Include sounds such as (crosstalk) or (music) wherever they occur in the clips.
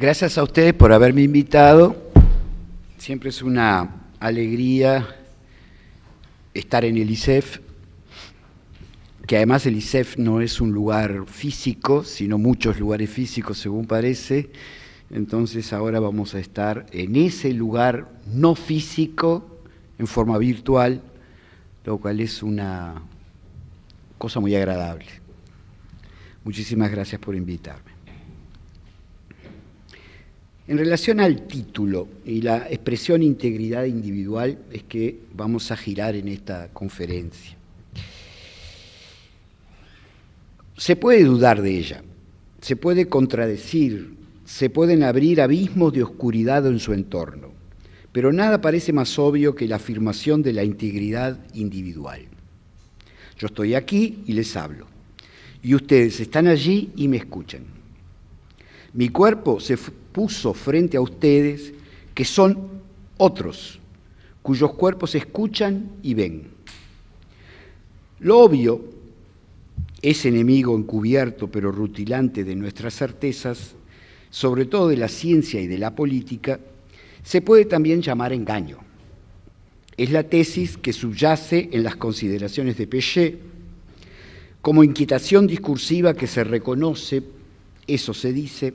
Gracias a ustedes por haberme invitado. Siempre es una alegría estar en el ISEF, que además el ISEF no es un lugar físico, sino muchos lugares físicos según parece. Entonces ahora vamos a estar en ese lugar no físico, en forma virtual, lo cual es una cosa muy agradable. Muchísimas gracias por invitarme. En relación al título y la expresión integridad individual es que vamos a girar en esta conferencia. Se puede dudar de ella, se puede contradecir, se pueden abrir abismos de oscuridad en su entorno, pero nada parece más obvio que la afirmación de la integridad individual. Yo estoy aquí y les hablo, y ustedes están allí y me escuchan. Mi cuerpo se puso frente a ustedes que son otros, cuyos cuerpos escuchan y ven. Lo obvio, ese enemigo encubierto pero rutilante de nuestras certezas, sobre todo de la ciencia y de la política, se puede también llamar engaño. Es la tesis que subyace en las consideraciones de Péchet como inquietación discursiva que se reconoce, eso se dice,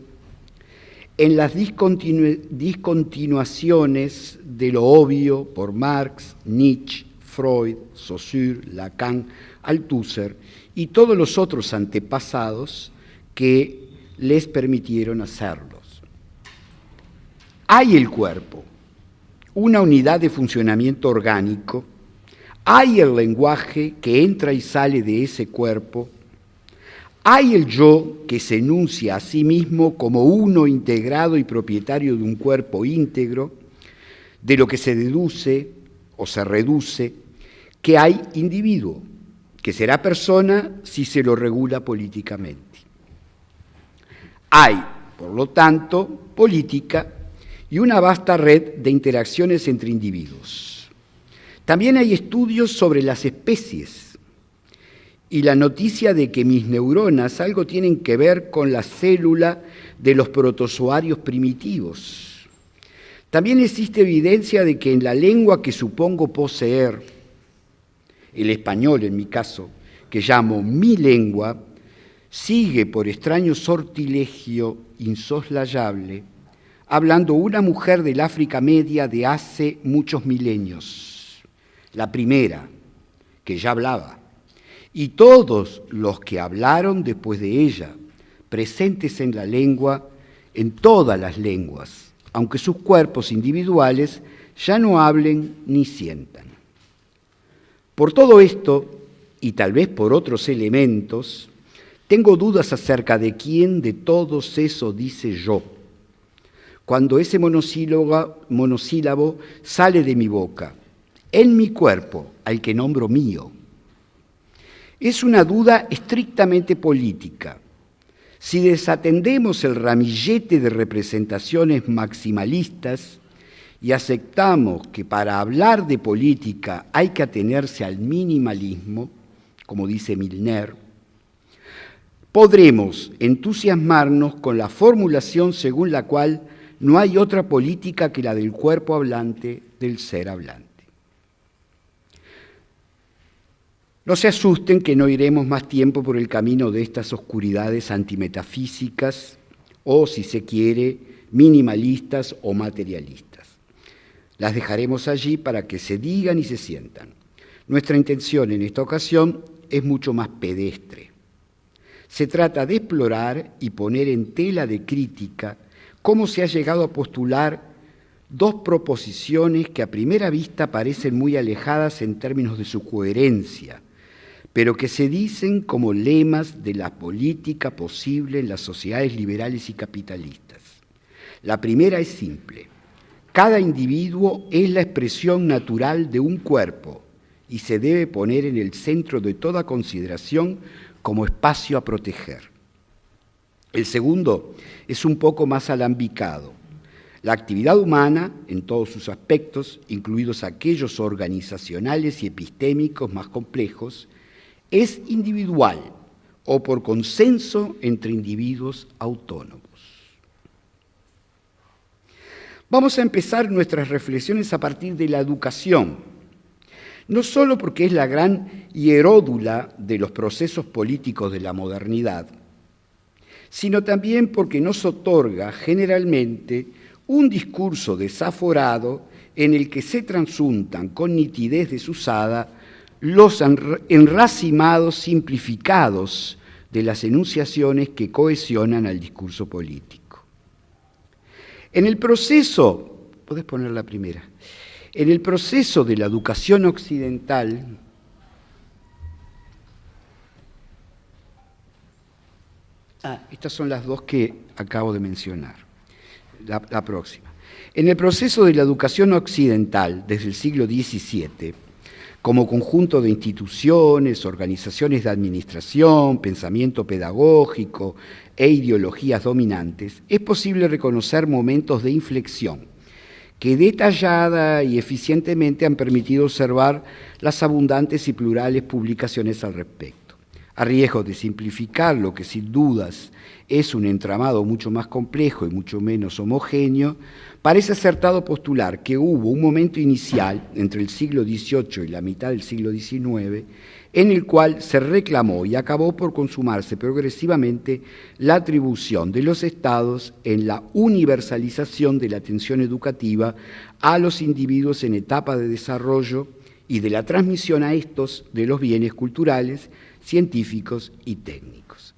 en las discontinuaciones de lo obvio por Marx, Nietzsche, Freud, Saussure, Lacan, Althusser y todos los otros antepasados que les permitieron hacerlos. Hay el cuerpo, una unidad de funcionamiento orgánico, hay el lenguaje que entra y sale de ese cuerpo, hay el yo que se enuncia a sí mismo como uno integrado y propietario de un cuerpo íntegro, de lo que se deduce o se reduce que hay individuo, que será persona si se lo regula políticamente. Hay, por lo tanto, política y una vasta red de interacciones entre individuos. También hay estudios sobre las especies y la noticia de que mis neuronas algo tienen que ver con la célula de los protozoarios primitivos. También existe evidencia de que en la lengua que supongo poseer, el español en mi caso, que llamo mi lengua, sigue por extraño sortilegio insoslayable, hablando una mujer del África Media de hace muchos milenios, la primera, que ya hablaba y todos los que hablaron después de ella, presentes en la lengua, en todas las lenguas, aunque sus cuerpos individuales ya no hablen ni sientan. Por todo esto, y tal vez por otros elementos, tengo dudas acerca de quién de todos eso dice yo, cuando ese monosílabo, monosílabo sale de mi boca, en mi cuerpo, al que nombro mío es una duda estrictamente política. Si desatendemos el ramillete de representaciones maximalistas y aceptamos que para hablar de política hay que atenerse al minimalismo, como dice Milner, podremos entusiasmarnos con la formulación según la cual no hay otra política que la del cuerpo hablante del ser hablante. No se asusten que no iremos más tiempo por el camino de estas oscuridades antimetafísicas o, si se quiere, minimalistas o materialistas. Las dejaremos allí para que se digan y se sientan. Nuestra intención en esta ocasión es mucho más pedestre. Se trata de explorar y poner en tela de crítica cómo se ha llegado a postular dos proposiciones que a primera vista parecen muy alejadas en términos de su coherencia, pero que se dicen como lemas de la política posible en las sociedades liberales y capitalistas. La primera es simple. Cada individuo es la expresión natural de un cuerpo y se debe poner en el centro de toda consideración como espacio a proteger. El segundo es un poco más alambicado. La actividad humana, en todos sus aspectos, incluidos aquellos organizacionales y epistémicos más complejos, es individual o por consenso entre individuos autónomos. Vamos a empezar nuestras reflexiones a partir de la educación, no solo porque es la gran hieródula de los procesos políticos de la modernidad, sino también porque nos otorga generalmente un discurso desaforado en el que se transuntan con nitidez desusada los enracimados simplificados de las enunciaciones que cohesionan al discurso político. En el proceso, podés poner la primera, en el proceso de la educación occidental, ah, estas son las dos que acabo de mencionar, la, la próxima. En el proceso de la educación occidental, desde el siglo XVII, como conjunto de instituciones, organizaciones de administración, pensamiento pedagógico e ideologías dominantes, es posible reconocer momentos de inflexión que detallada y eficientemente han permitido observar las abundantes y plurales publicaciones al respecto. A riesgo de simplificar lo que sin dudas es un entramado mucho más complejo y mucho menos homogéneo, Parece acertado postular que hubo un momento inicial entre el siglo XVIII y la mitad del siglo XIX en el cual se reclamó y acabó por consumarse progresivamente la atribución de los estados en la universalización de la atención educativa a los individuos en etapa de desarrollo y de la transmisión a estos de los bienes culturales, científicos y técnicos.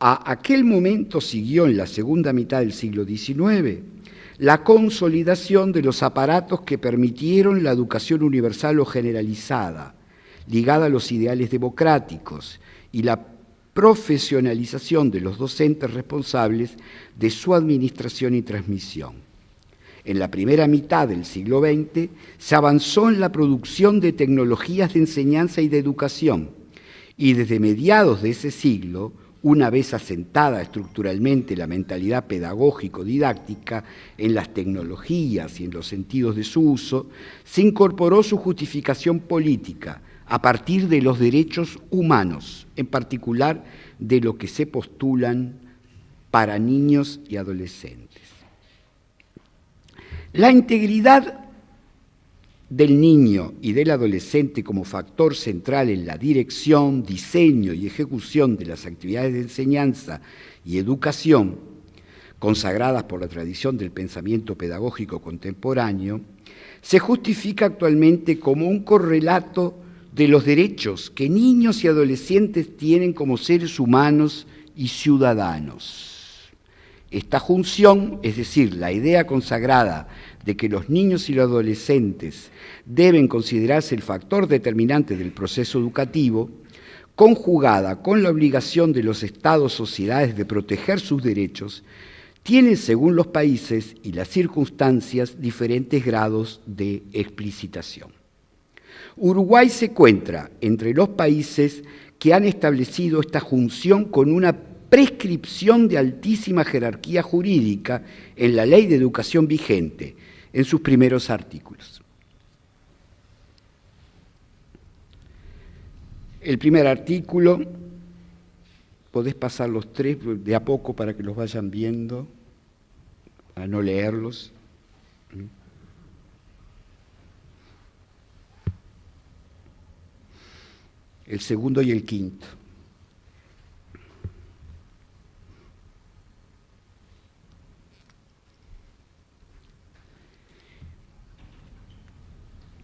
A aquel momento siguió en la segunda mitad del siglo XIX la consolidación de los aparatos que permitieron la educación universal o generalizada, ligada a los ideales democráticos, y la profesionalización de los docentes responsables de su administración y transmisión. En la primera mitad del siglo XX se avanzó en la producción de tecnologías de enseñanza y de educación, y desde mediados de ese siglo una vez asentada estructuralmente la mentalidad pedagógico-didáctica en las tecnologías y en los sentidos de su uso, se incorporó su justificación política a partir de los derechos humanos, en particular de lo que se postulan para niños y adolescentes. La integridad del niño y del adolescente como factor central en la dirección, diseño y ejecución de las actividades de enseñanza y educación consagradas por la tradición del pensamiento pedagógico contemporáneo, se justifica actualmente como un correlato de los derechos que niños y adolescentes tienen como seres humanos y ciudadanos. Esta junción, es decir, la idea consagrada de que los niños y los adolescentes deben considerarse el factor determinante del proceso educativo, conjugada con la obligación de los estados sociedades de proteger sus derechos, tiene, según los países y las circunstancias, diferentes grados de explicitación. Uruguay se encuentra entre los países que han establecido esta junción con una prescripción de altísima jerarquía jurídica en la ley de educación vigente, en sus primeros artículos. El primer artículo, podés pasar los tres de a poco para que los vayan viendo, a no leerlos. El segundo y el quinto.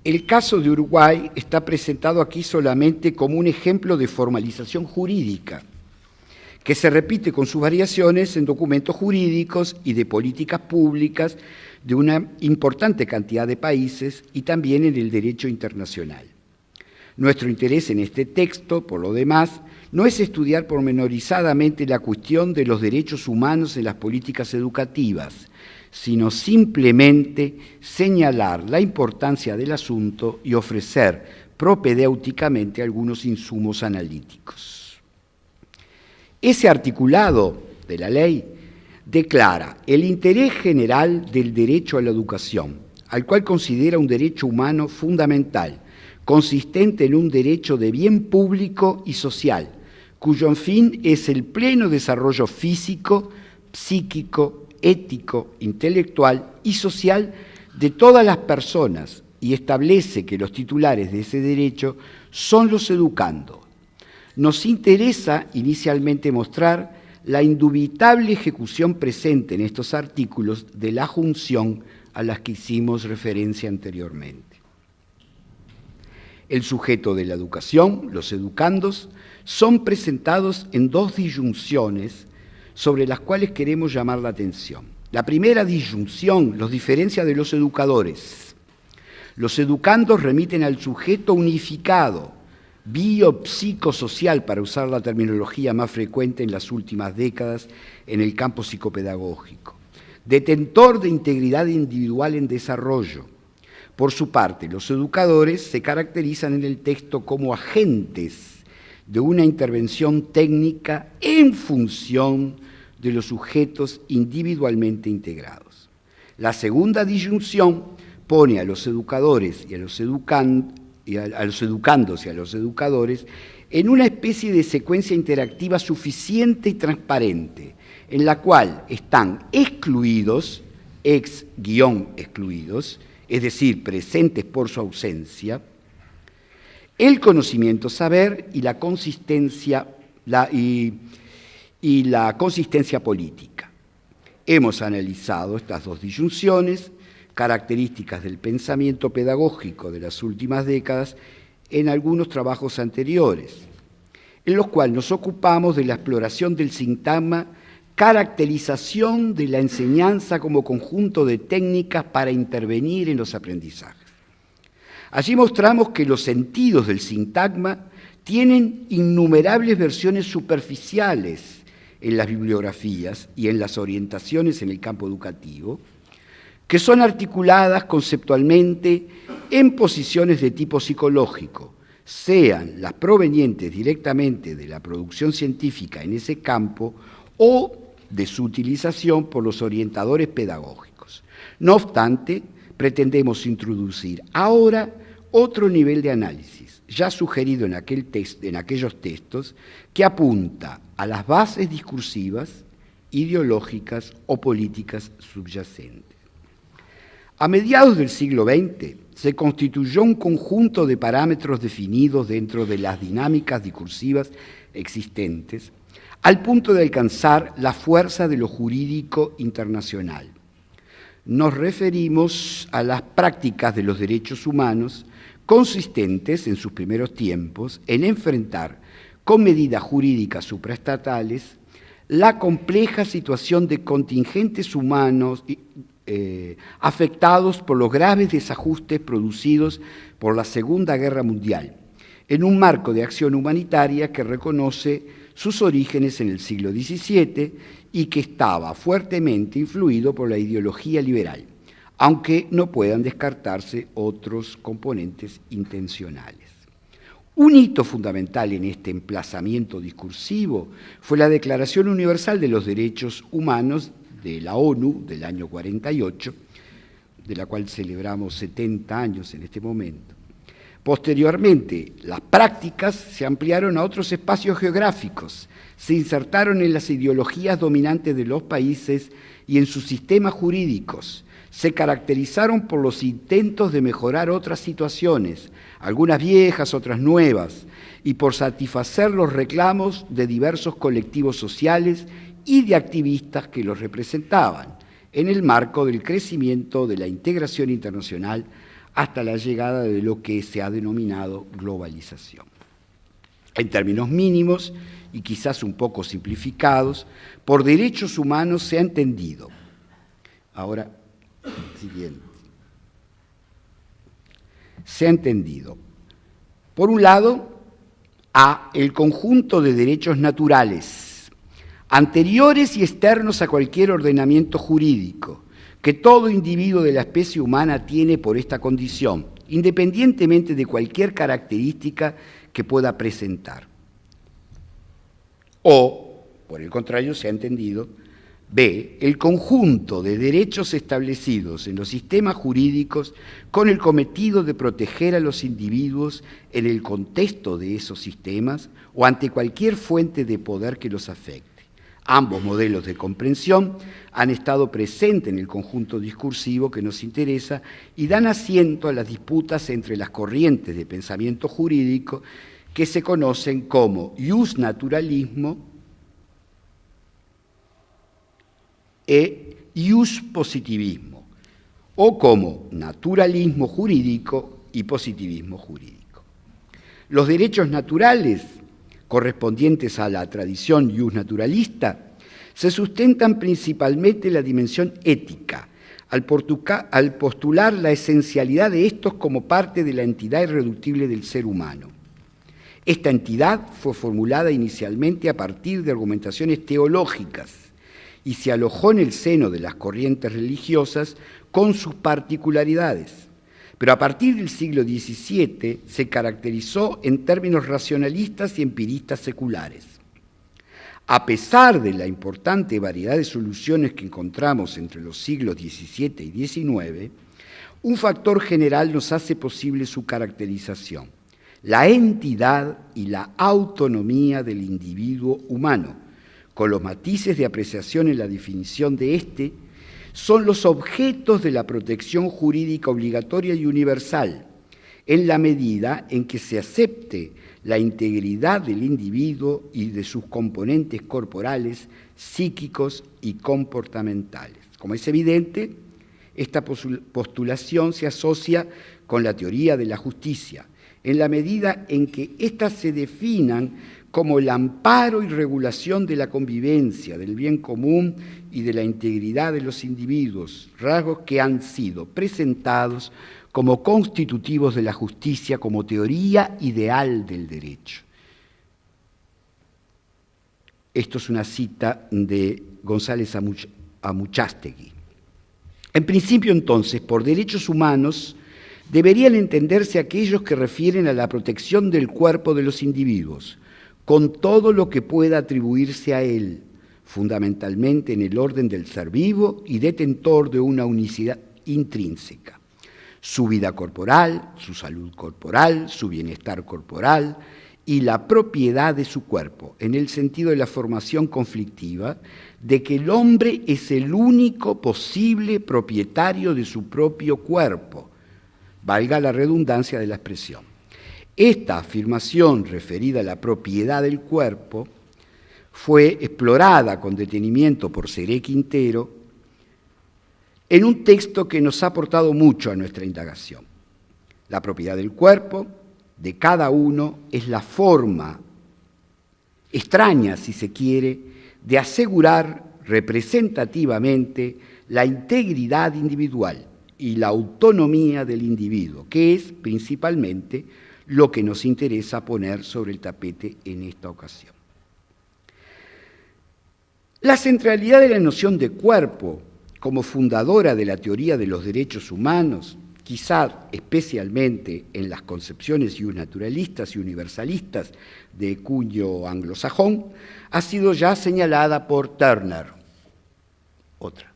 El caso de Uruguay está presentado aquí solamente como un ejemplo de formalización jurídica, que se repite con sus variaciones en documentos jurídicos y de políticas públicas de una importante cantidad de países y también en el derecho internacional. Nuestro interés en este texto, por lo demás, no es estudiar pormenorizadamente la cuestión de los derechos humanos en las políticas educativas, sino simplemente señalar la importancia del asunto y ofrecer propedéuticamente algunos insumos analíticos. Ese articulado de la ley declara el interés general del derecho a la educación, al cual considera un derecho humano fundamental, consistente en un derecho de bien público y social, cuyo fin es el pleno desarrollo físico, psíquico ético, intelectual y social de todas las personas y establece que los titulares de ese derecho son los educando. Nos interesa inicialmente mostrar la indubitable ejecución presente en estos artículos de la junción a las que hicimos referencia anteriormente. El sujeto de la educación, los educandos, son presentados en dos disyunciones sobre las cuales queremos llamar la atención. La primera disyunción los diferencia de los educadores. Los educandos remiten al sujeto unificado, biopsicosocial, para usar la terminología más frecuente en las últimas décadas en el campo psicopedagógico, detentor de integridad individual en desarrollo. Por su parte, los educadores se caracterizan en el texto como agentes de una intervención técnica en función de los sujetos individualmente integrados. La segunda disyunción pone a los educadores y a los y a, los educandos y a los educadores en una especie de secuencia interactiva suficiente y transparente, en la cual están excluidos, ex-excluidos, es decir, presentes por su ausencia, el conocimiento saber y la consistencia, y, y la consistencia política. Hemos analizado estas dos disyunciones características del pensamiento pedagógico de las últimas décadas en algunos trabajos anteriores, en los cuales nos ocupamos de la exploración del sintagma caracterización de la enseñanza como conjunto de técnicas para intervenir en los aprendizajes. Allí mostramos que los sentidos del sintagma tienen innumerables versiones superficiales en las bibliografías y en las orientaciones en el campo educativo, que son articuladas conceptualmente en posiciones de tipo psicológico, sean las provenientes directamente de la producción científica en ese campo o de su utilización por los orientadores pedagógicos. No obstante, pretendemos introducir ahora otro nivel de análisis, ya sugerido en, aquel en aquellos textos, que apunta a las bases discursivas, ideológicas o políticas subyacentes. A mediados del siglo XX se constituyó un conjunto de parámetros definidos dentro de las dinámicas discursivas existentes al punto de alcanzar la fuerza de lo jurídico internacional. Nos referimos a las prácticas de los derechos humanos consistentes en sus primeros tiempos en enfrentar con medidas jurídicas supraestatales la compleja situación de contingentes humanos eh, afectados por los graves desajustes producidos por la Segunda Guerra Mundial, en un marco de acción humanitaria que reconoce sus orígenes en el siglo XVII y que estaba fuertemente influido por la ideología liberal, aunque no puedan descartarse otros componentes intencionales. Un hito fundamental en este emplazamiento discursivo fue la Declaración Universal de los Derechos Humanos de la ONU del año 48, de la cual celebramos 70 años en este momento. Posteriormente, las prácticas se ampliaron a otros espacios geográficos, se insertaron en las ideologías dominantes de los países y en sus sistemas jurídicos, se caracterizaron por los intentos de mejorar otras situaciones, algunas viejas, otras nuevas, y por satisfacer los reclamos de diversos colectivos sociales y de activistas que los representaban, en el marco del crecimiento de la integración internacional hasta la llegada de lo que se ha denominado globalización. En términos mínimos y quizás un poco simplificados, por derechos humanos se ha entendido. Ahora, siguiente. Se ha entendido, por un lado, a el conjunto de derechos naturales anteriores y externos a cualquier ordenamiento jurídico, que todo individuo de la especie humana tiene por esta condición, independientemente de cualquier característica que pueda presentar. O, por el contrario, se ha entendido, B, el conjunto de derechos establecidos en los sistemas jurídicos con el cometido de proteger a los individuos en el contexto de esos sistemas o ante cualquier fuente de poder que los afecte. Ambos modelos de comprensión han estado presentes en el conjunto discursivo que nos interesa y dan asiento a las disputas entre las corrientes de pensamiento jurídico que se conocen como naturalismo e positivismo, o como naturalismo jurídico y positivismo jurídico. Los derechos naturales correspondientes a la tradición naturalista se sustentan principalmente en la dimensión ética, al, postular la esencialidad de estos como parte de la entidad irreductible del ser humano. Esta entidad fue formulada inicialmente a partir de argumentaciones teológicas y se alojó en el seno de las corrientes religiosas con sus particularidades pero a partir del siglo XVII se caracterizó en términos racionalistas y empiristas seculares. A pesar de la importante variedad de soluciones que encontramos entre los siglos XVII y XIX, un factor general nos hace posible su caracterización, la entidad y la autonomía del individuo humano, con los matices de apreciación en la definición de éste son los objetos de la protección jurídica obligatoria y universal, en la medida en que se acepte la integridad del individuo y de sus componentes corporales, psíquicos y comportamentales. Como es evidente, esta postulación se asocia con la teoría de la justicia, en la medida en que éstas se definan como el amparo y regulación de la convivencia, del bien común y de la integridad de los individuos, rasgos que han sido presentados como constitutivos de la justicia como teoría ideal del derecho. Esto es una cita de González Amuchastegui. En principio, entonces, por derechos humanos deberían entenderse aquellos que refieren a la protección del cuerpo de los individuos, con todo lo que pueda atribuirse a él, fundamentalmente en el orden del ser vivo y detentor de una unicidad intrínseca. Su vida corporal, su salud corporal, su bienestar corporal y la propiedad de su cuerpo, en el sentido de la formación conflictiva de que el hombre es el único posible propietario de su propio cuerpo, valga la redundancia de la expresión. Esta afirmación referida a la propiedad del cuerpo fue explorada con detenimiento por Seré Quintero en un texto que nos ha aportado mucho a nuestra indagación. La propiedad del cuerpo de cada uno es la forma extraña, si se quiere, de asegurar representativamente la integridad individual y la autonomía del individuo, que es principalmente lo que nos interesa poner sobre el tapete en esta ocasión. La centralidad de la noción de cuerpo como fundadora de la teoría de los derechos humanos, quizá especialmente en las concepciones naturalistas y universalistas de cuño anglosajón, ha sido ya señalada por Turner. Otra.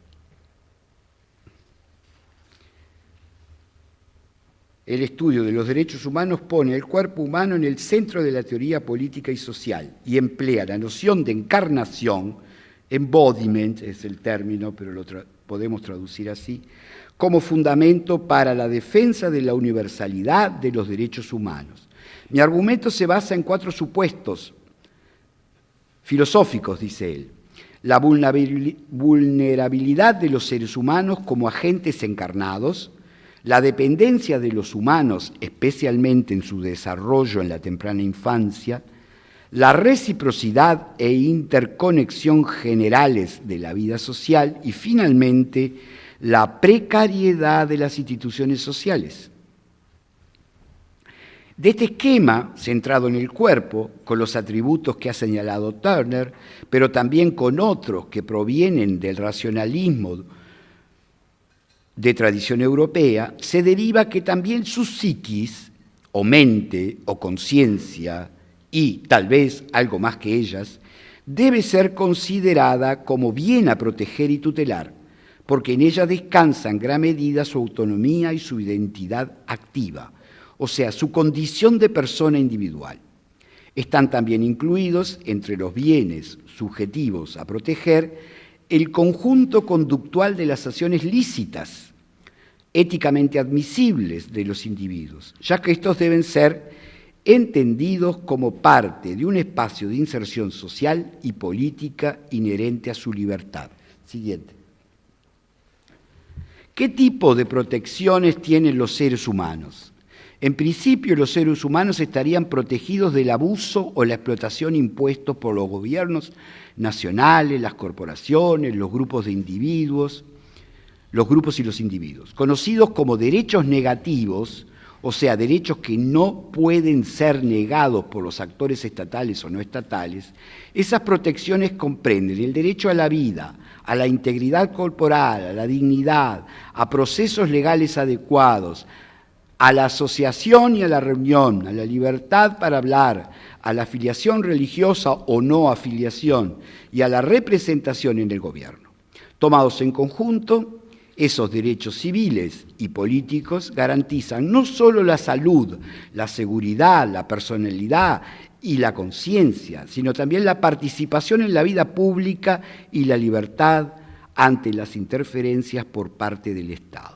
El estudio de los derechos humanos pone el cuerpo humano en el centro de la teoría política y social y emplea la noción de encarnación, embodiment es el término, pero lo podemos traducir así, como fundamento para la defensa de la universalidad de los derechos humanos. Mi argumento se basa en cuatro supuestos filosóficos, dice él. La vulnerabilidad de los seres humanos como agentes encarnados, la dependencia de los humanos, especialmente en su desarrollo en la temprana infancia, la reciprocidad e interconexión generales de la vida social y finalmente la precariedad de las instituciones sociales. De este esquema, centrado en el cuerpo, con los atributos que ha señalado Turner, pero también con otros que provienen del racionalismo de tradición europea, se deriva que también su psiquis, o mente, o conciencia, y tal vez algo más que ellas, debe ser considerada como bien a proteger y tutelar, porque en ella descansa en gran medida su autonomía y su identidad activa, o sea, su condición de persona individual. Están también incluidos entre los bienes subjetivos a proteger el conjunto conductual de las acciones lícitas, éticamente admisibles de los individuos, ya que estos deben ser entendidos como parte de un espacio de inserción social y política inherente a su libertad. Siguiente. ¿Qué tipo de protecciones tienen los seres humanos? En principio, los seres humanos estarían protegidos del abuso o la explotación impuestos por los gobiernos nacionales, las corporaciones, los grupos de individuos, los grupos y los individuos, conocidos como derechos negativos, o sea, derechos que no pueden ser negados por los actores estatales o no estatales, esas protecciones comprenden el derecho a la vida, a la integridad corporal, a la dignidad, a procesos legales adecuados, a la asociación y a la reunión, a la libertad para hablar, a la afiliación religiosa o no afiliación y a la representación en el gobierno. Tomados en conjunto, esos derechos civiles y políticos garantizan no solo la salud, la seguridad, la personalidad y la conciencia, sino también la participación en la vida pública y la libertad ante las interferencias por parte del Estado.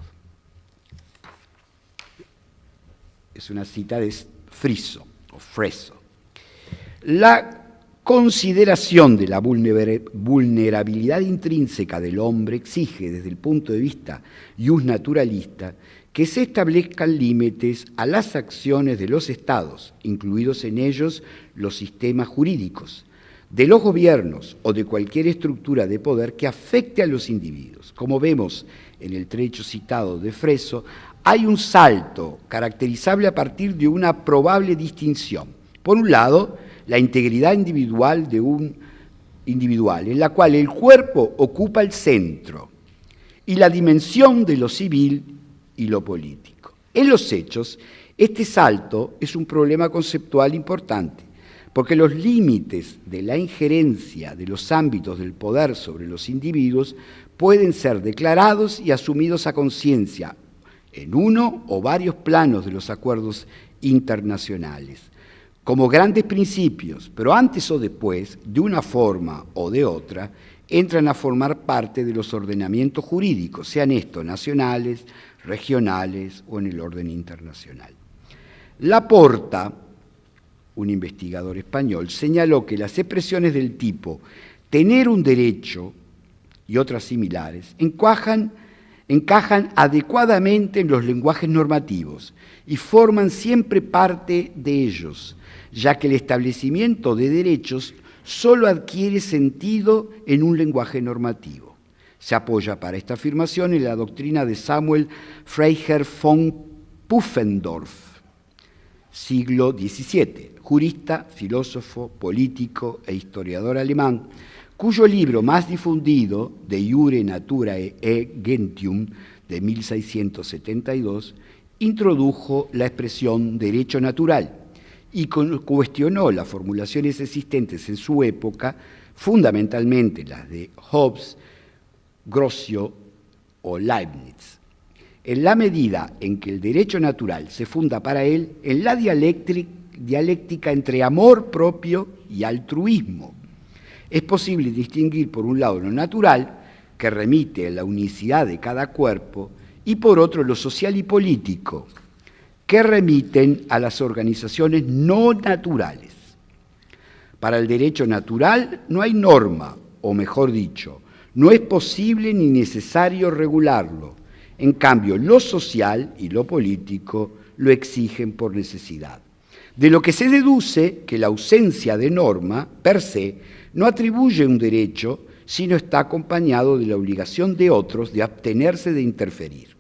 Es una cita de Friso o Freso. La consideración de la vulnerabilidad intrínseca del hombre exige, desde el punto de vista naturalista, que se establezcan límites a las acciones de los estados, incluidos en ellos los sistemas jurídicos, de los gobiernos o de cualquier estructura de poder que afecte a los individuos. Como vemos en el trecho citado de Freso, hay un salto caracterizable a partir de una probable distinción. Por un lado, la integridad individual de un individual, en la cual el cuerpo ocupa el centro, y la dimensión de lo civil y lo político. En los hechos, este salto es un problema conceptual importante, porque los límites de la injerencia de los ámbitos del poder sobre los individuos pueden ser declarados y asumidos a conciencia en uno o varios planos de los acuerdos internacionales como grandes principios, pero antes o después, de una forma o de otra, entran a formar parte de los ordenamientos jurídicos, sean estos nacionales, regionales o en el orden internacional. Laporta, un investigador español, señaló que las expresiones del tipo tener un derecho y otras similares encajan, encajan adecuadamente en los lenguajes normativos y forman siempre parte de ellos, ya que el establecimiento de derechos solo adquiere sentido en un lenguaje normativo. Se apoya para esta afirmación en la doctrina de Samuel Freiherr von Pufendorf, siglo XVII, jurista, filósofo, político e historiador alemán, cuyo libro más difundido, De Jure Naturae e Gentium, de 1672, introdujo la expresión derecho natural y cuestionó las formulaciones existentes en su época, fundamentalmente las de Hobbes, Grocio o Leibniz. En la medida en que el derecho natural se funda para él en la dialéctica entre amor propio y altruismo, es posible distinguir por un lado lo natural, que remite a la unicidad de cada cuerpo, y por otro lo social y político, que remiten a las organizaciones no naturales. Para el derecho natural no hay norma, o mejor dicho, no es posible ni necesario regularlo. En cambio, lo social y lo político lo exigen por necesidad. De lo que se deduce que la ausencia de norma, per se, no atribuye un derecho, sino está acompañado de la obligación de otros de abstenerse de interferir.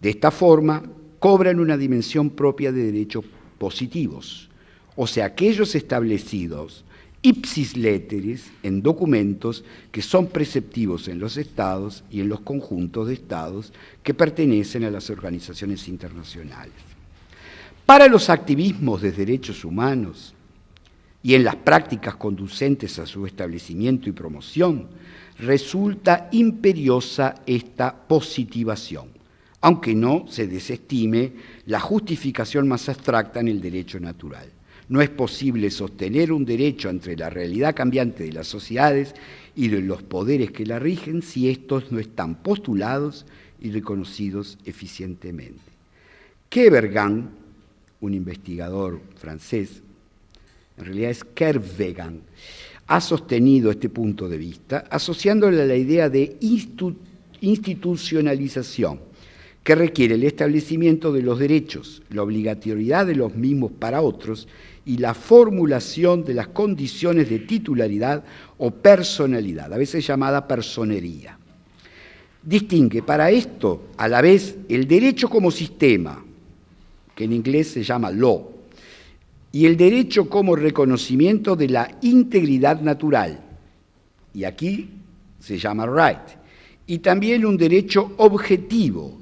De esta forma, cobran una dimensión propia de derechos positivos, o sea, aquellos establecidos ipsis letteris en documentos que son preceptivos en los estados y en los conjuntos de estados que pertenecen a las organizaciones internacionales. Para los activismos de derechos humanos y en las prácticas conducentes a su establecimiento y promoción, resulta imperiosa esta positivación aunque no se desestime la justificación más abstracta en el derecho natural. No es posible sostener un derecho entre la realidad cambiante de las sociedades y de los poderes que la rigen si estos no están postulados y reconocidos eficientemente. Kevergan, un investigador francés, en realidad es Kervegan, ha sostenido este punto de vista asociándole a la idea de institucionalización que requiere el establecimiento de los derechos, la obligatoriedad de los mismos para otros y la formulación de las condiciones de titularidad o personalidad, a veces llamada personería. Distingue para esto a la vez el derecho como sistema, que en inglés se llama law, y el derecho como reconocimiento de la integridad natural, y aquí se llama right, y también un derecho objetivo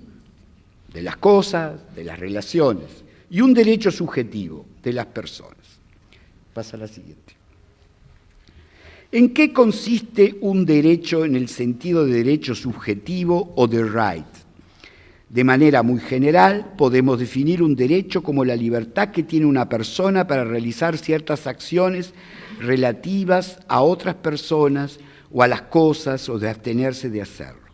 de las cosas, de las relaciones, y un derecho subjetivo de las personas. Pasa a la siguiente. ¿En qué consiste un derecho en el sentido de derecho subjetivo o de right? De manera muy general, podemos definir un derecho como la libertad que tiene una persona para realizar ciertas acciones relativas a otras personas o a las cosas o de abstenerse de hacerlo.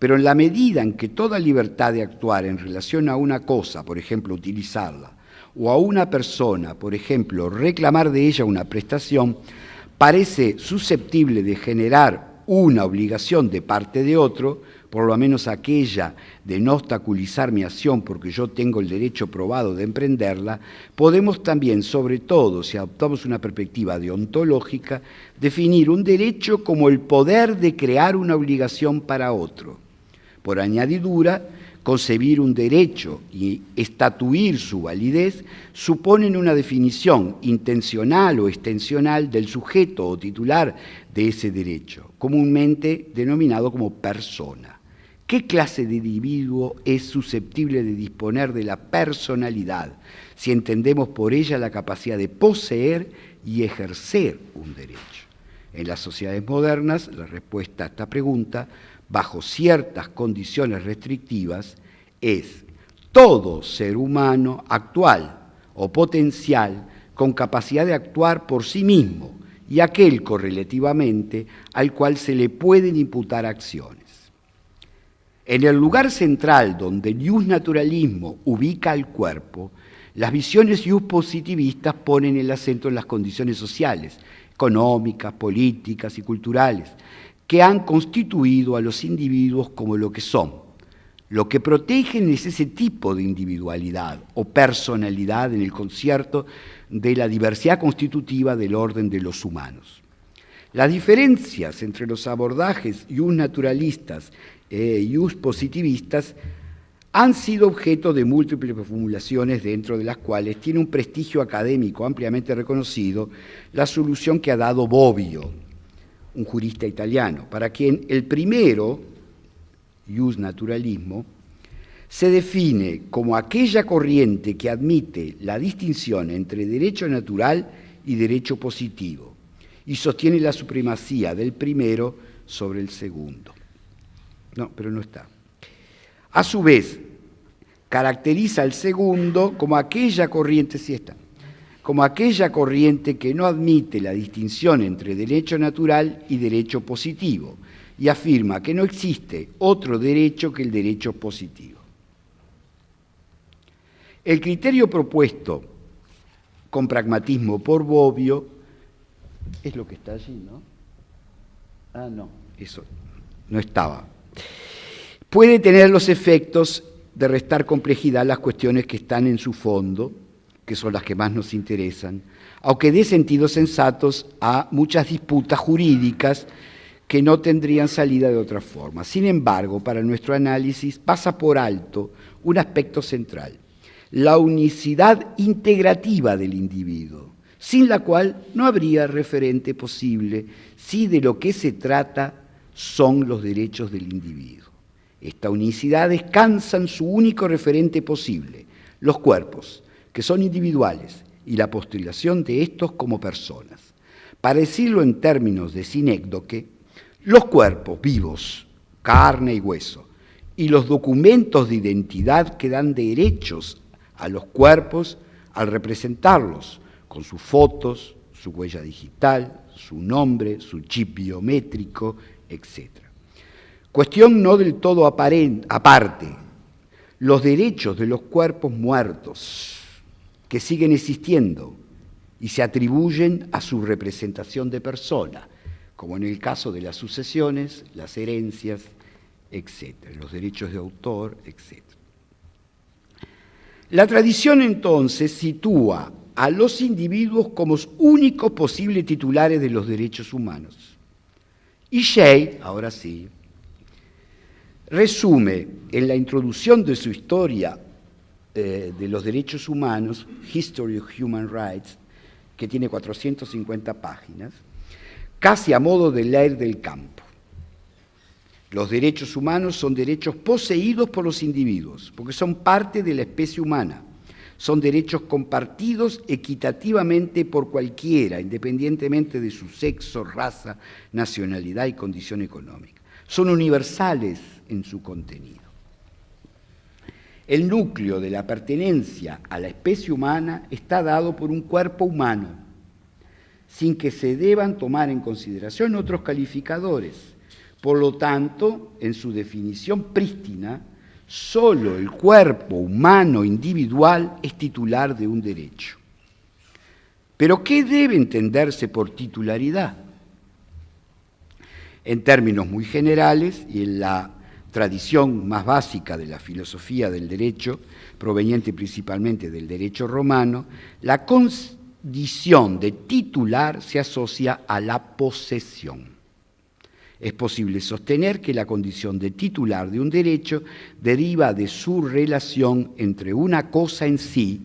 Pero en la medida en que toda libertad de actuar en relación a una cosa, por ejemplo, utilizarla, o a una persona, por ejemplo, reclamar de ella una prestación, parece susceptible de generar una obligación de parte de otro, por lo menos aquella de no obstaculizar mi acción porque yo tengo el derecho probado de emprenderla, podemos también, sobre todo si adoptamos una perspectiva deontológica, definir un derecho como el poder de crear una obligación para otro. Por añadidura, concebir un derecho y estatuir su validez suponen una definición intencional o extensional del sujeto o titular de ese derecho, comúnmente denominado como persona. ¿Qué clase de individuo es susceptible de disponer de la personalidad si entendemos por ella la capacidad de poseer y ejercer un derecho? En las sociedades modernas, la respuesta a esta pregunta bajo ciertas condiciones restrictivas, es todo ser humano actual o potencial con capacidad de actuar por sí mismo y aquel correlativamente al cual se le pueden imputar acciones. En el lugar central donde el naturalismo ubica al cuerpo, las visiones ius positivistas ponen el acento en las condiciones sociales, económicas, políticas y culturales, que han constituido a los individuos como lo que son. Lo que protegen es ese tipo de individualidad o personalidad en el concierto de la diversidad constitutiva del orden de los humanos. Las diferencias entre los abordajes un naturalistas eh, positivistas han sido objeto de múltiples formulaciones dentro de las cuales tiene un prestigio académico ampliamente reconocido la solución que ha dado Bobbio un jurista italiano, para quien el primero, ius naturalismo, se define como aquella corriente que admite la distinción entre derecho natural y derecho positivo y sostiene la supremacía del primero sobre el segundo. No, pero no está. A su vez, caracteriza al segundo como aquella corriente, sí está, como aquella corriente que no admite la distinción entre derecho natural y derecho positivo y afirma que no existe otro derecho que el derecho positivo. El criterio propuesto con pragmatismo por Bobbio es lo que está allí, ¿no? Ah, no, eso no estaba. Puede tener los efectos de restar complejidad las cuestiones que están en su fondo, que son las que más nos interesan, aunque dé sentidos sensatos a muchas disputas jurídicas que no tendrían salida de otra forma. Sin embargo, para nuestro análisis pasa por alto un aspecto central, la unicidad integrativa del individuo, sin la cual no habría referente posible si de lo que se trata son los derechos del individuo. Esta unicidad descansa en su único referente posible, los cuerpos, que son individuales, y la postulación de estos como personas. Para decirlo en términos de sinécdoque, los cuerpos vivos, carne y hueso, y los documentos de identidad que dan derechos a los cuerpos al representarlos, con sus fotos, su huella digital, su nombre, su chip biométrico, etc. Cuestión no del todo aparte, los derechos de los cuerpos muertos que siguen existiendo y se atribuyen a su representación de persona, como en el caso de las sucesiones, las herencias, etc., los derechos de autor, etc. La tradición entonces sitúa a los individuos como únicos posibles titulares de los derechos humanos. Y Shea, ahora sí, resume en la introducción de su historia eh, de los derechos humanos, History of Human Rights, que tiene 450 páginas, casi a modo de leer del campo. Los derechos humanos son derechos poseídos por los individuos, porque son parte de la especie humana. Son derechos compartidos equitativamente por cualquiera, independientemente de su sexo, raza, nacionalidad y condición económica. Son universales en su contenido. El núcleo de la pertenencia a la especie humana está dado por un cuerpo humano, sin que se deban tomar en consideración otros calificadores por lo tanto, en su definición prístina, solo el cuerpo humano individual es titular de un derecho. Pero ¿qué debe entenderse por titularidad? En términos muy generales y en la tradición más básica de la filosofía del derecho, proveniente principalmente del derecho romano, la condición de titular se asocia a la posesión es posible sostener que la condición de titular de un derecho deriva de su relación entre una cosa en sí,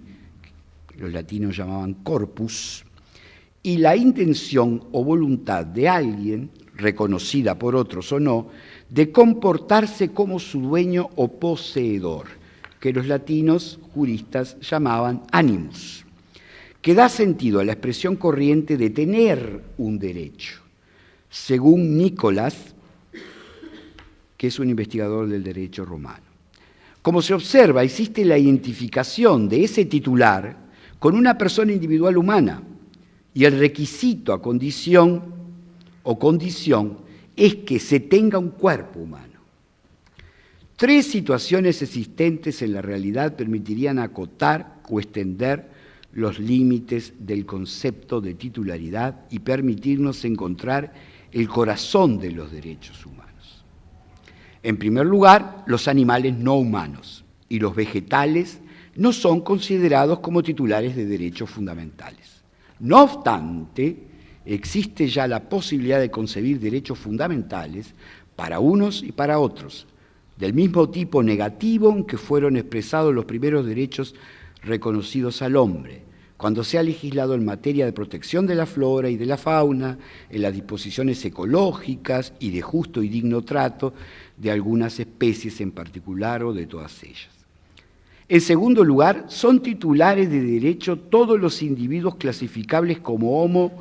que los latinos llamaban corpus, y la intención o voluntad de alguien, reconocida por otros o no, de comportarse como su dueño o poseedor, que los latinos juristas llamaban animus, que da sentido a la expresión corriente de tener un derecho según Nicolás, que es un investigador del derecho romano. Como se observa, existe la identificación de ese titular con una persona individual humana y el requisito a condición o condición es que se tenga un cuerpo humano. Tres situaciones existentes en la realidad permitirían acotar o extender los límites del concepto de titularidad y permitirnos encontrar el corazón de los derechos humanos. En primer lugar, los animales no humanos y los vegetales no son considerados como titulares de derechos fundamentales. No obstante, existe ya la posibilidad de concebir derechos fundamentales para unos y para otros, del mismo tipo negativo en que fueron expresados los primeros derechos reconocidos al hombre, cuando se ha legislado en materia de protección de la flora y de la fauna, en las disposiciones ecológicas y de justo y digno trato de algunas especies en particular o de todas ellas. En segundo lugar, son titulares de derecho todos los individuos clasificables como Homo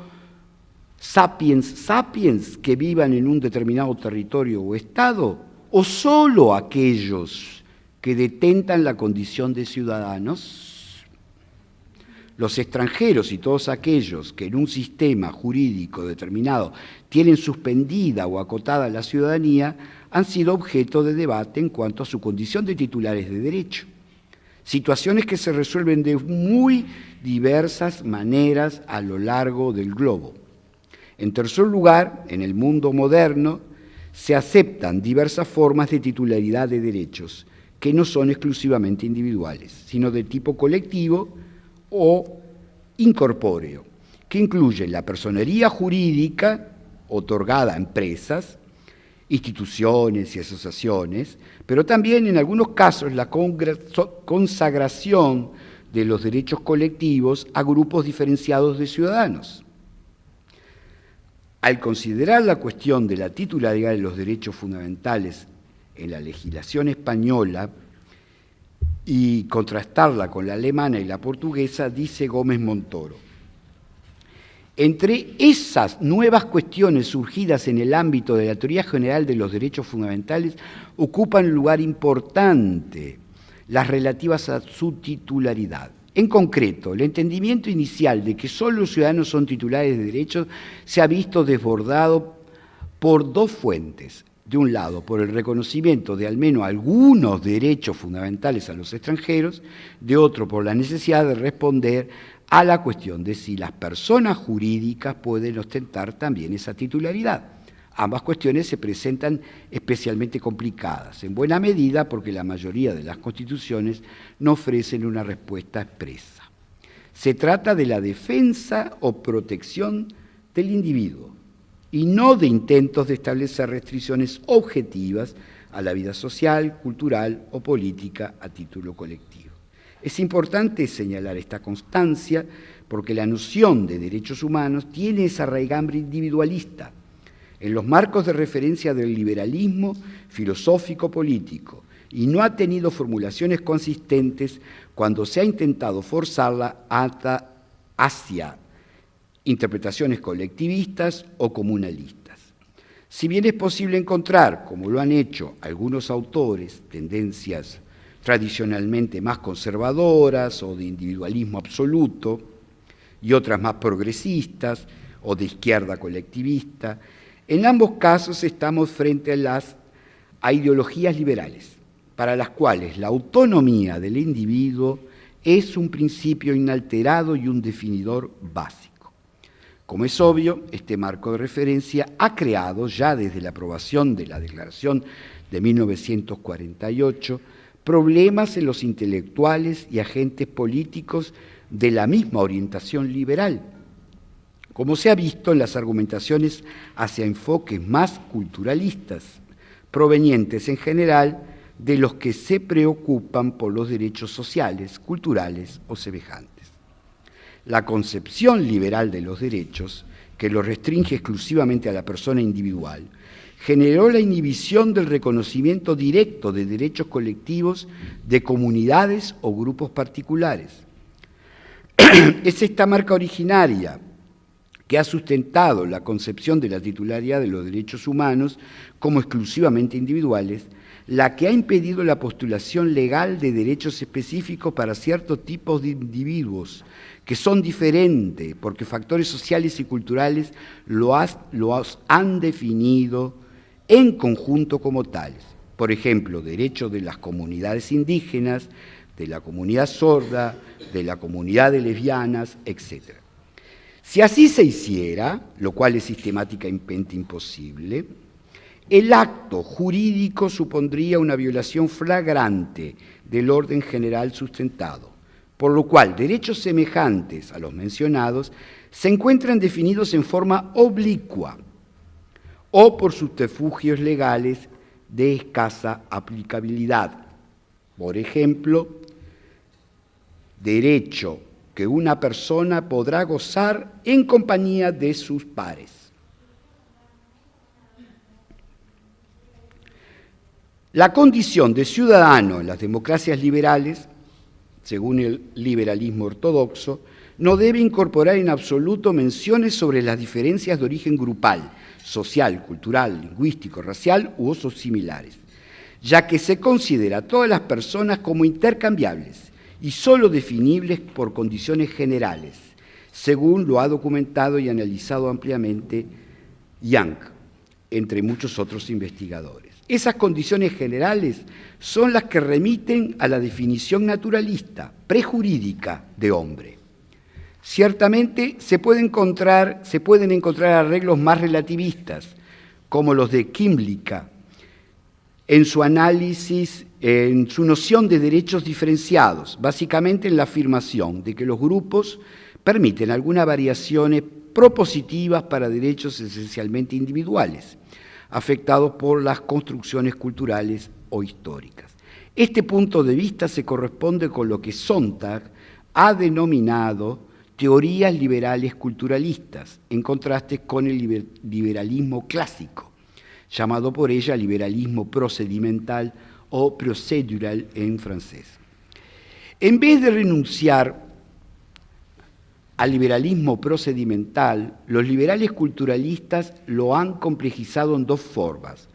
sapiens sapiens que vivan en un determinado territorio o estado, o solo aquellos que detentan la condición de ciudadanos los extranjeros y todos aquellos que en un sistema jurídico determinado tienen suspendida o acotada la ciudadanía han sido objeto de debate en cuanto a su condición de titulares de derecho. Situaciones que se resuelven de muy diversas maneras a lo largo del globo. En tercer lugar, en el mundo moderno, se aceptan diversas formas de titularidad de derechos que no son exclusivamente individuales, sino de tipo colectivo, o incorpóreo, que incluye la personería jurídica otorgada a empresas, instituciones y asociaciones, pero también en algunos casos la consagración de los derechos colectivos a grupos diferenciados de ciudadanos. Al considerar la cuestión de la titularidad de los derechos fundamentales en la legislación española, y contrastarla con la alemana y la portuguesa, dice Gómez Montoro. Entre esas nuevas cuestiones surgidas en el ámbito de la teoría general de los derechos fundamentales, ocupan lugar importante las relativas a su titularidad En concreto, el entendimiento inicial de que solo los ciudadanos son titulares de derechos se ha visto desbordado por dos fuentes. De un lado, por el reconocimiento de al menos algunos derechos fundamentales a los extranjeros, de otro, por la necesidad de responder a la cuestión de si las personas jurídicas pueden ostentar también esa titularidad. Ambas cuestiones se presentan especialmente complicadas, en buena medida porque la mayoría de las constituciones no ofrecen una respuesta expresa. Se trata de la defensa o protección del individuo y no de intentos de establecer restricciones objetivas a la vida social, cultural o política a título colectivo. Es importante señalar esta constancia porque la noción de derechos humanos tiene esa raigambre individualista en los marcos de referencia del liberalismo filosófico-político y no ha tenido formulaciones consistentes cuando se ha intentado forzarla hacia interpretaciones colectivistas o comunalistas. Si bien es posible encontrar, como lo han hecho algunos autores, tendencias tradicionalmente más conservadoras o de individualismo absoluto, y otras más progresistas o de izquierda colectivista, en ambos casos estamos frente a las ideologías liberales, para las cuales la autonomía del individuo es un principio inalterado y un definidor básico. Como es obvio, este marco de referencia ha creado, ya desde la aprobación de la Declaración de 1948, problemas en los intelectuales y agentes políticos de la misma orientación liberal, como se ha visto en las argumentaciones hacia enfoques más culturalistas, provenientes en general de los que se preocupan por los derechos sociales, culturales o semejantes. La concepción liberal de los derechos, que los restringe exclusivamente a la persona individual, generó la inhibición del reconocimiento directo de derechos colectivos de comunidades o grupos particulares. (clears throat) es esta marca originaria que ha sustentado la concepción de la titularidad de los derechos humanos como exclusivamente individuales, la que ha impedido la postulación legal de derechos específicos para ciertos tipos de individuos, que son diferentes porque factores sociales y culturales los han definido en conjunto como tales. Por ejemplo, derechos de las comunidades indígenas, de la comunidad sorda, de la comunidad de lesbianas, etc. Si así se hiciera, lo cual es sistemáticamente imposible, el acto jurídico supondría una violación flagrante del orden general sustentado, por lo cual derechos semejantes a los mencionados se encuentran definidos en forma oblicua o por subterfugios legales de escasa aplicabilidad. Por ejemplo, derecho que una persona podrá gozar en compañía de sus pares. La condición de ciudadano en las democracias liberales, según el liberalismo ortodoxo, no debe incorporar en absoluto menciones sobre las diferencias de origen grupal, social, cultural, lingüístico, racial u otros similares, ya que se considera a todas las personas como intercambiables y solo definibles por condiciones generales, según lo ha documentado y analizado ampliamente Young, entre muchos otros investigadores. Esas condiciones generales son las que remiten a la definición naturalista, prejurídica de hombre. Ciertamente se, pueden encontrar arreglos más relativistas, como los de Kimlicka, en su análisis en su noción de derechos diferenciados, básicamente en la afirmación de que los grupos permiten algunas variaciones propositivas para derechos esencialmente individuales, afectados por las construcciones culturales o históricas. Este punto de vista se corresponde con lo que Sontag ha denominado teorías liberales culturalistas, en contraste con el liberalismo clásico, llamado por ella liberalismo procedimental o procedural en francés. En vez de renunciar al liberalismo procedimental, los liberales culturalistas lo han complejizado en dos formas.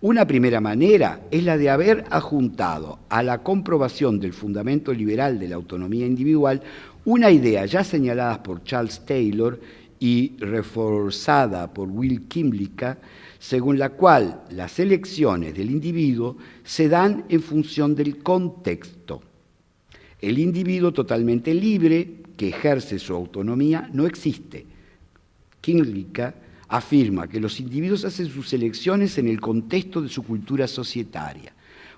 Una primera manera es la de haber adjuntado a la comprobación del fundamento liberal de la autonomía individual una idea ya señalada por Charles Taylor y reforzada por Will Kimlicka, según la cual las elecciones del individuo se dan en función del contexto. El individuo totalmente libre, que ejerce su autonomía, no existe. Kimlicka afirma que los individuos hacen sus elecciones en el contexto de su cultura societaria.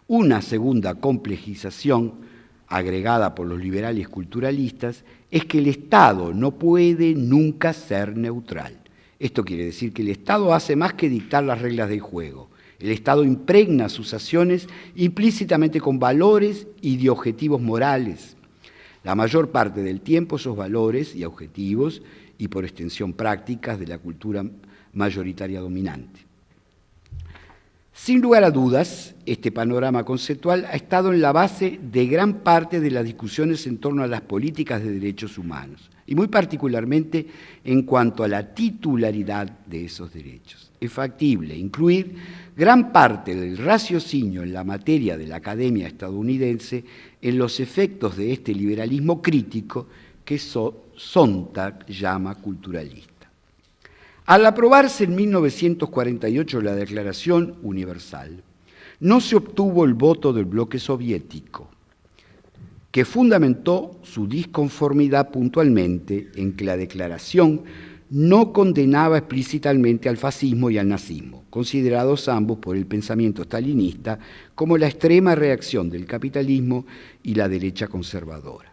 Una segunda complejización, agregada por los liberales culturalistas, es que el Estado no puede nunca ser neutral. Esto quiere decir que el Estado hace más que dictar las reglas del juego. El Estado impregna sus acciones implícitamente con valores y de objetivos morales. La mayor parte del tiempo esos valores y objetivos y por extensión prácticas de la cultura mayoritaria dominante. Sin lugar a dudas, este panorama conceptual ha estado en la base de gran parte de las discusiones en torno a las políticas de derechos humanos, y muy particularmente en cuanto a la titularidad de esos derechos. Es factible incluir gran parte del raciocinio en la materia de la academia estadounidense en los efectos de este liberalismo crítico que Sontag llama culturalista. Al aprobarse en 1948 la Declaración Universal, no se obtuvo el voto del bloque soviético, que fundamentó su disconformidad puntualmente en que la declaración no condenaba explícitamente al fascismo y al nazismo, considerados ambos por el pensamiento stalinista como la extrema reacción del capitalismo y la derecha conservadora.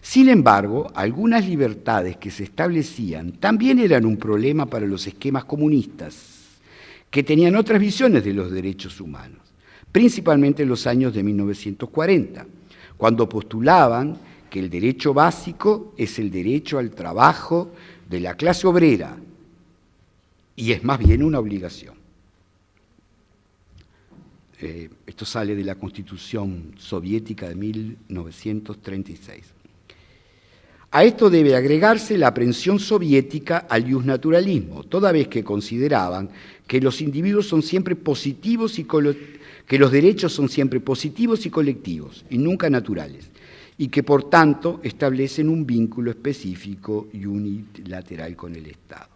Sin embargo, algunas libertades que se establecían también eran un problema para los esquemas comunistas, que tenían otras visiones de los derechos humanos, principalmente en los años de 1940, cuando postulaban que el derecho básico es el derecho al trabajo de la clase obrera y es más bien una obligación. Eh, esto sale de la Constitución soviética de 1936. A esto debe agregarse la aprensión soviética al naturalismo, toda vez que consideraban que los individuos son siempre positivos y que los derechos son siempre positivos y colectivos, y nunca naturales, y que por tanto establecen un vínculo específico y unilateral con el Estado.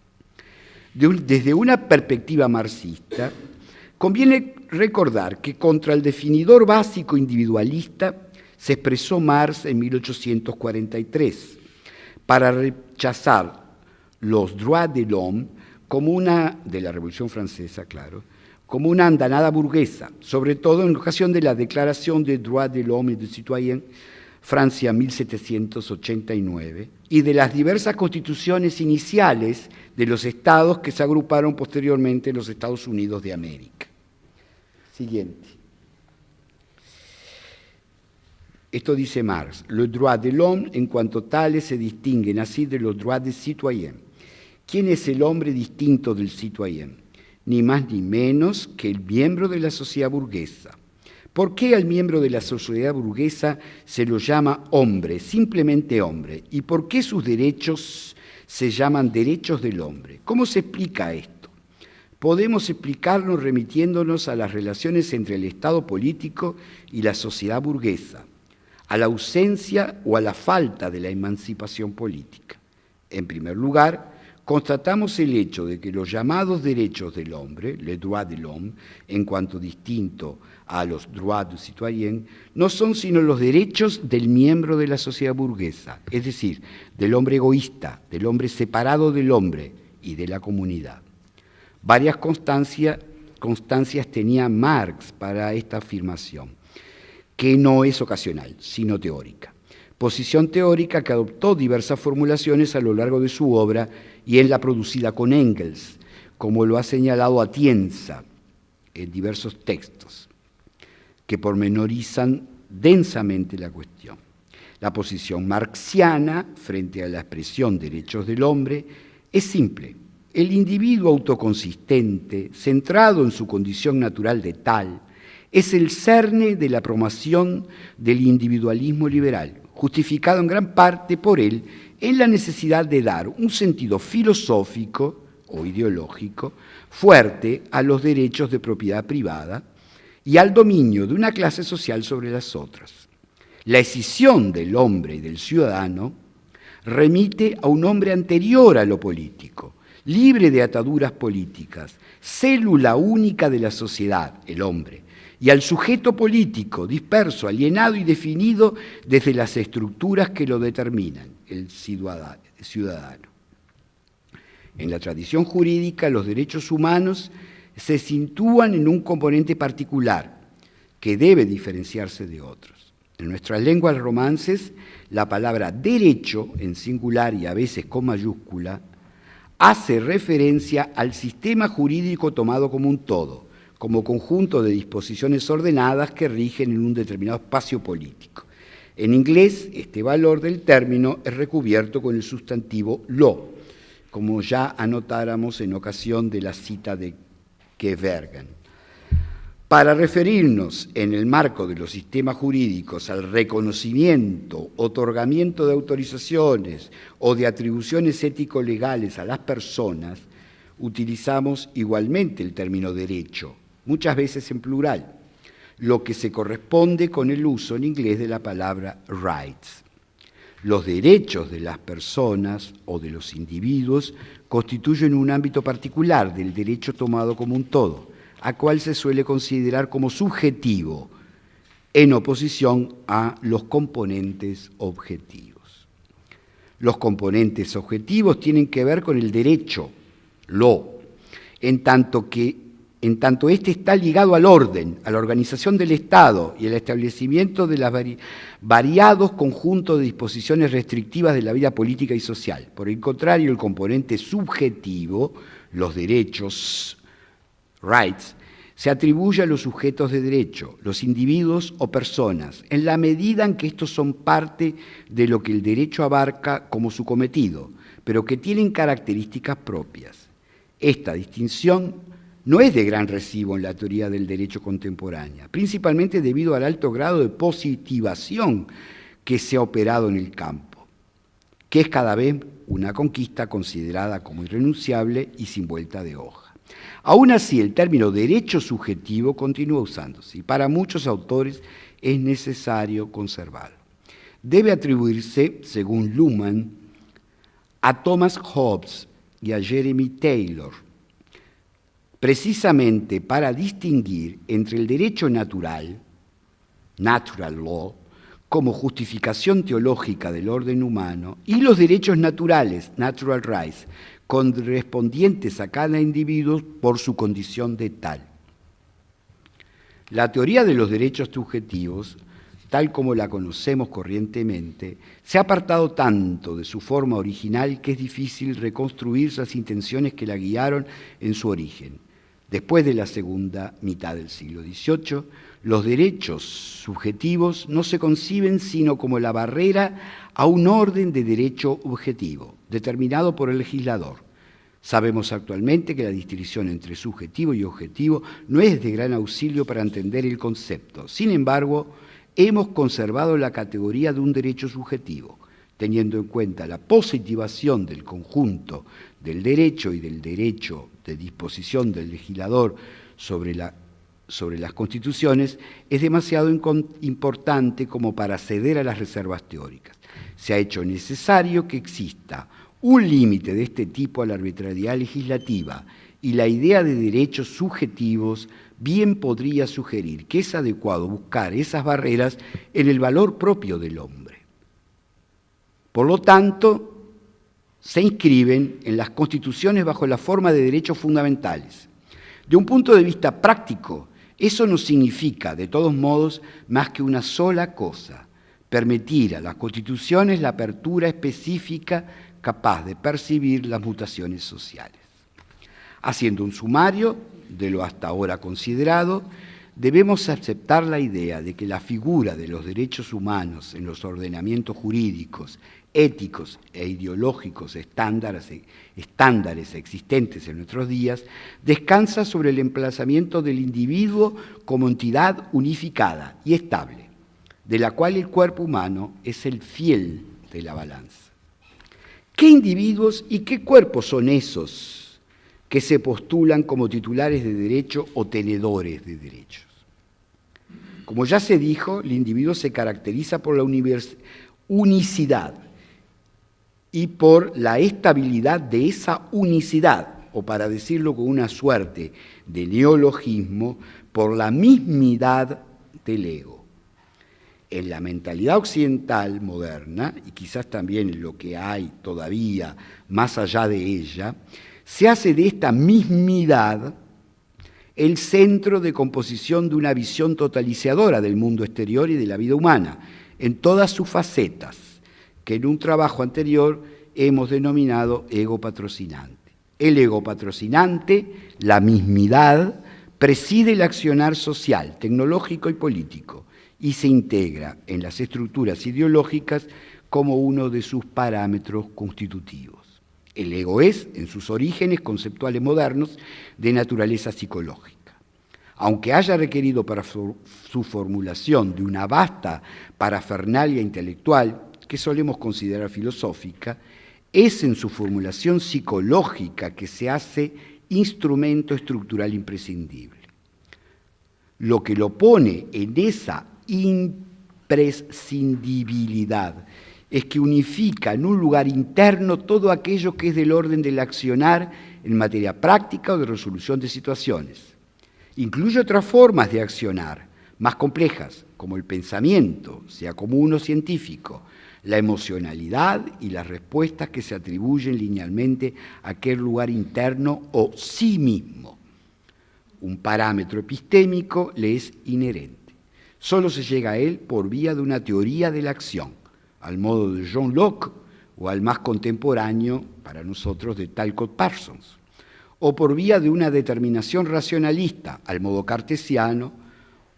desde una perspectiva marxista, conviene recordar que contra el definidor básico individualista se expresó Marx en 1843 para rechazar los droits de l'homme como una, de la Revolución Francesa, claro, como una andanada burguesa, sobre todo en ocasión de la Declaración des droits de l'homme et du citoyen, Francia 1789, y de las diversas constituciones iniciales de los estados que se agruparon posteriormente en los Estados Unidos de América. Siguiente. Esto dice Marx, los droits de l'homme en cuanto tales se distinguen así de los droits des citoyens. ¿Quién es el hombre distinto del citoyen? Ni más ni menos que el miembro de la sociedad burguesa. ¿Por qué al miembro de la sociedad burguesa se lo llama hombre, simplemente hombre? ¿Y por qué sus derechos se llaman derechos del hombre? ¿Cómo se explica esto? Podemos explicarlo remitiéndonos a las relaciones entre el Estado político y la sociedad burguesa a la ausencia o a la falta de la emancipación política. En primer lugar, constatamos el hecho de que los llamados derechos del hombre, les droits de l'homme, en cuanto distinto a los droits du citoyen, no son sino los derechos del miembro de la sociedad burguesa, es decir, del hombre egoísta, del hombre separado del hombre y de la comunidad. Varias constancias tenía Marx para esta afirmación que no es ocasional, sino teórica. Posición teórica que adoptó diversas formulaciones a lo largo de su obra y en la producida con Engels, como lo ha señalado Atienza en diversos textos, que pormenorizan densamente la cuestión. La posición marxiana frente a la expresión derechos del hombre es simple. El individuo autoconsistente, centrado en su condición natural de tal, es el cerne de la promoción del individualismo liberal, justificado en gran parte por él en la necesidad de dar un sentido filosófico o ideológico fuerte a los derechos de propiedad privada y al dominio de una clase social sobre las otras. La escisión del hombre y del ciudadano remite a un hombre anterior a lo político, libre de ataduras políticas, célula única de la sociedad, el hombre, y al sujeto político, disperso, alienado y definido desde las estructuras que lo determinan, el ciudadano. En la tradición jurídica, los derechos humanos se sitúan en un componente particular que debe diferenciarse de otros. En nuestras lenguas romances, la palabra derecho, en singular y a veces con mayúscula, hace referencia al sistema jurídico tomado como un todo, como conjunto de disposiciones ordenadas que rigen en un determinado espacio político. En inglés, este valor del término es recubierto con el sustantivo law, como ya anotáramos en ocasión de la cita de Kevergan. Para referirnos en el marco de los sistemas jurídicos al reconocimiento, otorgamiento de autorizaciones o de atribuciones ético-legales a las personas, utilizamos igualmente el término derecho, muchas veces en plural, lo que se corresponde con el uso en inglés de la palabra rights. Los derechos de las personas o de los individuos constituyen un ámbito particular del derecho tomado como un todo, a cual se suele considerar como subjetivo, en oposición a los componentes objetivos. Los componentes objetivos tienen que ver con el derecho, lo, en tanto que en tanto este está ligado al orden, a la organización del Estado y al establecimiento de los variados conjuntos de disposiciones restrictivas de la vida política y social. Por el contrario, el componente subjetivo, los derechos, rights, se atribuye a los sujetos de derecho, los individuos o personas, en la medida en que estos son parte de lo que el derecho abarca como su cometido, pero que tienen características propias. Esta distinción no es de gran recibo en la teoría del derecho contemporánea, principalmente debido al alto grado de positivación que se ha operado en el campo, que es cada vez una conquista considerada como irrenunciable y sin vuelta de hoja. Aún así, el término derecho subjetivo continúa usándose y para muchos autores es necesario conservarlo. Debe atribuirse, según Luhmann, a Thomas Hobbes y a Jeremy Taylor, precisamente para distinguir entre el derecho natural, natural law, como justificación teológica del orden humano, y los derechos naturales, natural rights, correspondientes a cada individuo por su condición de tal. La teoría de los derechos subjetivos, tal como la conocemos corrientemente, se ha apartado tanto de su forma original que es difícil reconstruir las intenciones que la guiaron en su origen. Después de la segunda mitad del siglo XVIII, los derechos subjetivos no se conciben sino como la barrera a un orden de derecho objetivo, determinado por el legislador. Sabemos actualmente que la distinción entre subjetivo y objetivo no es de gran auxilio para entender el concepto. Sin embargo, hemos conservado la categoría de un derecho subjetivo, teniendo en cuenta la positivación del conjunto del derecho y del derecho de disposición del legislador sobre, la, sobre las constituciones, es demasiado importante como para ceder a las reservas teóricas. Se ha hecho necesario que exista un límite de este tipo a la arbitrariedad legislativa y la idea de derechos subjetivos bien podría sugerir que es adecuado buscar esas barreras en el valor propio del hombre. Por lo tanto, se inscriben en las constituciones bajo la forma de derechos fundamentales. De un punto de vista práctico, eso no significa, de todos modos, más que una sola cosa, permitir a las constituciones la apertura específica capaz de percibir las mutaciones sociales. Haciendo un sumario de lo hasta ahora considerado, debemos aceptar la idea de que la figura de los derechos humanos en los ordenamientos jurídicos éticos e ideológicos estándares, existentes en nuestros días, descansa sobre el emplazamiento del individuo como entidad unificada y estable, de la cual el cuerpo humano es el fiel de la balanza. ¿Qué individuos y qué cuerpos son esos que se postulan como titulares de derecho o tenedores de derechos. Como ya se dijo, el individuo se caracteriza por la unicidad y por la estabilidad de esa unicidad, o para decirlo con una suerte de neologismo, por la mismidad del ego. En la mentalidad occidental moderna, y quizás también en lo que hay todavía más allá de ella, se hace de esta mismidad el centro de composición de una visión totalizadora del mundo exterior y de la vida humana, en todas sus facetas, que en un trabajo anterior hemos denominado ego patrocinante. El ego patrocinante, la mismidad, preside el accionar social, tecnológico y político y se integra en las estructuras ideológicas como uno de sus parámetros constitutivos. El ego es, en sus orígenes conceptuales modernos, de naturaleza psicológica. Aunque haya requerido para su, formulación de una vasta parafernalia intelectual, que solemos considerar filosófica, es en su formulación psicológica que se hace instrumento estructural imprescindible. Lo que lo pone en esa imprescindibilidad es que unifica en un lugar interno todo aquello que es del orden del accionar en materia práctica o de resolución de situaciones. Incluye otras formas de accionar, más complejas, como el pensamiento, sea común o científico, la emocionalidad y las respuestas que se atribuyen linealmente a aquel lugar interno o sí mismo. Un parámetro epistémico le es inherente. Solo se llega a él por vía de una teoría de la acción al modo de John Locke o al más contemporáneo para nosotros de Talcott Parsons, o por vía de una determinación racionalista al modo cartesiano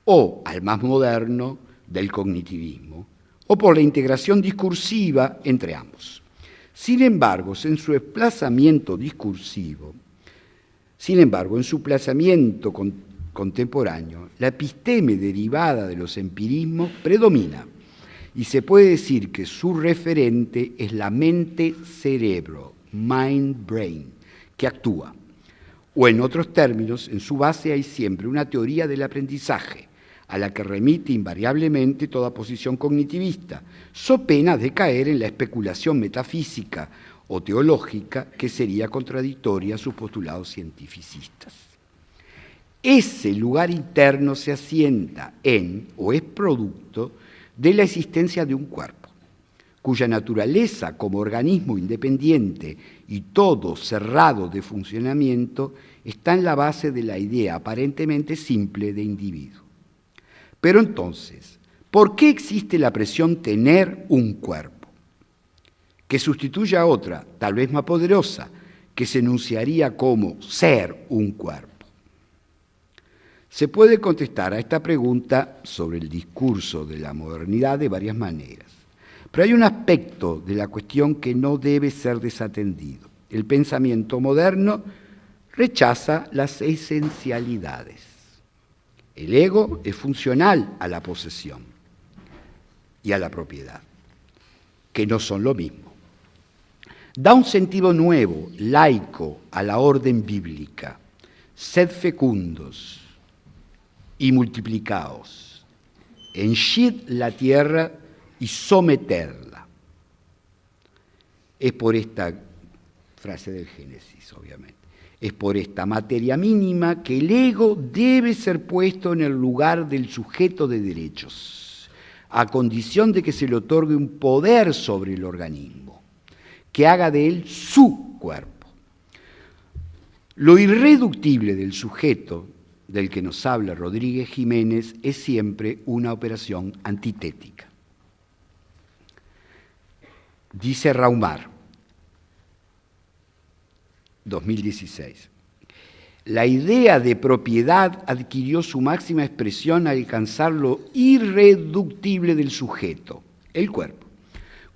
o al más moderno del cognitivismo, o por la integración discursiva entre ambos. Sin embargo, en su desplazamiento discursivo, sin embargo, en su desplazamiento contemporáneo, la episteme derivada de los empirismos predomina y se puede decir que su referente es la mente-cerebro, mind-brain, que actúa. O en otros términos, en su base hay siempre una teoría del aprendizaje, a la que remite invariablemente toda posición cognitivista, so pena de caer en la especulación metafísica o teológica que sería contradictoria a sus postulados cientificistas. Ese lugar interno se asienta en o es producto de la existencia de un cuerpo, cuya naturaleza como organismo independiente y todo cerrado de funcionamiento está en la base de la idea aparentemente simple de individuo. Pero entonces, ¿por qué existe la presión tener un cuerpo? Que sustituya a otra, tal vez más poderosa, que se enunciaría como ser un cuerpo. Se puede contestar a esta pregunta sobre el discurso de la modernidad de varias maneras. Pero hay un aspecto de la cuestión que no debe ser desatendido. El pensamiento moderno rechaza las esencialidades. El ego es funcional a la posesión y a la propiedad, que no son lo mismo. Da un sentido nuevo, laico, a la orden bíblica. Sed fecundos, y multiplicaos, henchid la tierra y someterla. Es por esta frase del Génesis, obviamente. Es por esta materia mínima que el ego debe ser puesto en el lugar del sujeto de derechos, a condición de que se le otorgue un poder sobre el organismo, que haga de él su cuerpo. Lo irreductible del sujeto del que nos habla Rodríguez Jiménez es siempre una operación antitética. Dice Raumar, 2016, la idea de propiedad adquirió su máxima expresión al alcanzar lo irreductible del sujeto, el cuerpo.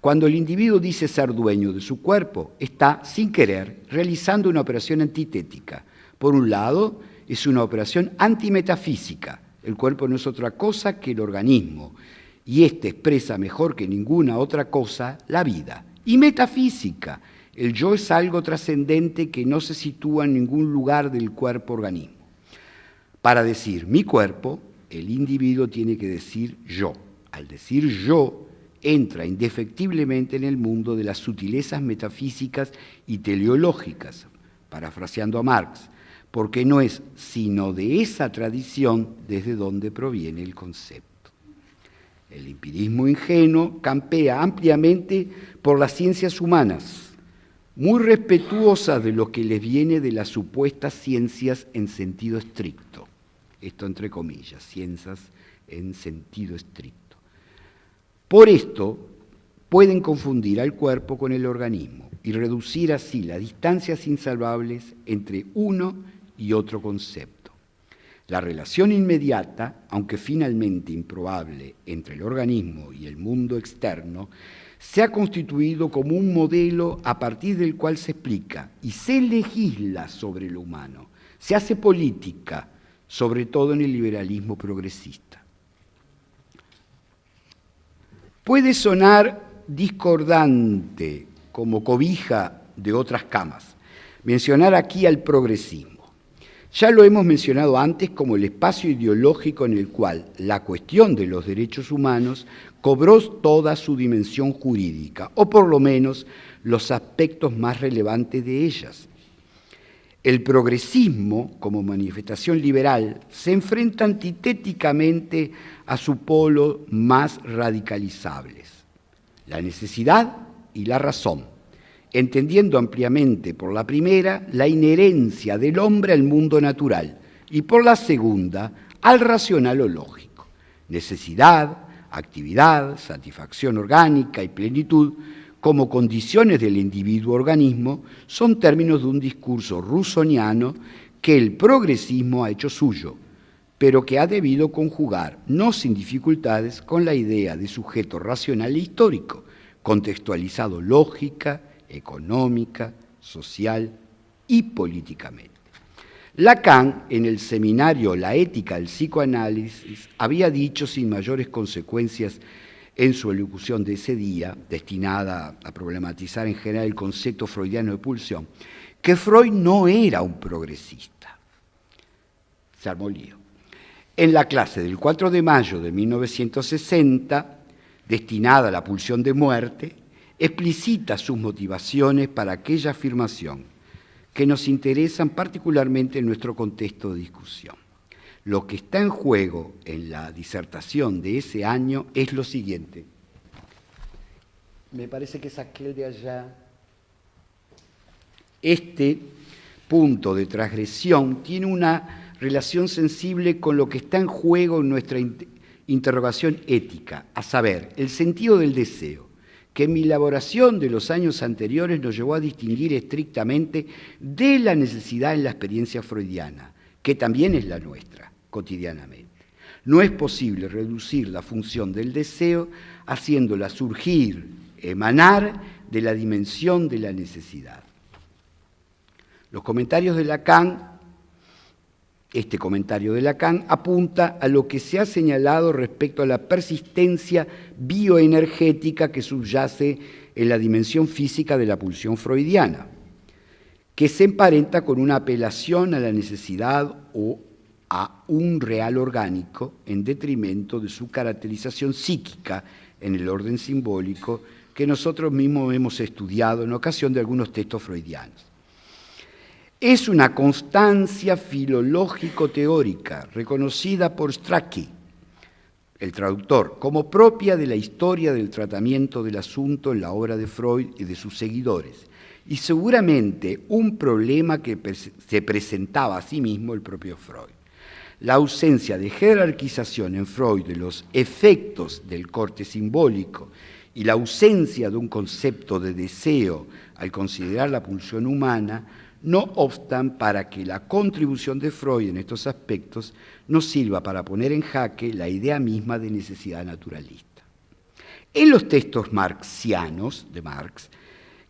Cuando el individuo dice ser dueño de su cuerpo, está, sin querer, realizando una operación antitética. Por un lado, es una operación antimetafísica. El cuerpo no es otra cosa que el organismo, y éste expresa mejor que ninguna otra cosa la vida. Y metafísica, El yo es algo trascendente que no se sitúa en ningún lugar del cuerpo-organismo. Para decir mi cuerpo, el individuo tiene que decir yo. Al decir yo, entra indefectiblemente en el mundo de las sutilezas metafísicas y teleológicas, parafraseando a Marx, porque no es sino de esa tradición desde donde proviene el concepto. El empirismo ingenuo campea ampliamente por las ciencias humanas, muy respetuosas de lo que les viene de las supuestas ciencias en sentido estricto. Esto entre comillas, ciencias en sentido estricto. Por esto pueden confundir al cuerpo con el organismo y reducir así las distancias insalvables entre uno y otro concepto. La relación inmediata, aunque finalmente improbable, entre el organismo y el mundo externo, se ha constituido como un modelo a partir del cual se explica y se legisla sobre lo humano, se hace política, sobre todo en el liberalismo progresista. Puede sonar discordante como cobija de otras camas mencionar aquí al progresismo. Ya lo hemos mencionado antes como el espacio ideológico en el cual la cuestión de los derechos humanos cobró toda su dimensión jurídica, o por lo menos los aspectos más relevantes de ellas. El progresismo, como manifestación liberal, se enfrenta antitéticamente a su polo más radicalizables, la necesidad y la razón entendiendo ampliamente por la primera la inherencia del hombre al mundo natural y por la segunda al racional o lógico. Necesidad, actividad, satisfacción orgánica y plenitud como condiciones del individuo organismo son términos de un discurso rusoniano que el progresismo ha hecho suyo, pero que ha debido conjugar, no sin dificultades, con la idea de sujeto racional e histórico, contextualizado lógica, económica, social y políticamente. Lacan, en el seminario La ética del psicoanálisis, había dicho sin mayores consecuencias en su elocución de ese día, destinada a problematizar en general el concepto freudiano de pulsión, que Freud no era un progresista. Se armó lío. En la clase del 4 de mayo de 1960, destinada a la pulsión de muerte, explicita sus motivaciones para aquella afirmación que nos interesan particularmente en nuestro contexto de discusión. Lo que está en juego en la disertación de ese año es lo siguiente. Me parece que es aquel de allá. Este punto de transgresión tiene una relación sensible con lo que está en juego en nuestra interrogación ética, a saber, el sentido del deseo que mi elaboración de los años anteriores nos llevó a distinguir estrictamente de la necesidad en la experiencia freudiana, que también es la nuestra cotidianamente. No es posible reducir la función del deseo haciéndola surgir, emanar de la dimensión de la necesidad. Los comentarios de Lacan este comentario de Lacan apunta a lo que se ha señalado respecto a la persistencia bioenergética que subyace en la dimensión física de la pulsión freudiana, que se emparenta con una apelación a la necesidad o a un real orgánico en detrimento de su caracterización psíquica en el orden simbólico que nosotros mismos hemos estudiado en ocasión de algunos textos freudianos es una constancia filológico-teórica reconocida por Strachey, el traductor, como propia de la historia del tratamiento del asunto en la obra de Freud y de sus seguidores, y seguramente un problema que se presentaba a sí mismo el propio Freud. La ausencia de jerarquización en Freud de los efectos del corte simbólico y la ausencia de un concepto de deseo al considerar la pulsión humana no obstan para que la contribución de Freud en estos aspectos nos sirva para poner en jaque la idea misma de necesidad naturalista. En los textos marxianos de Marx,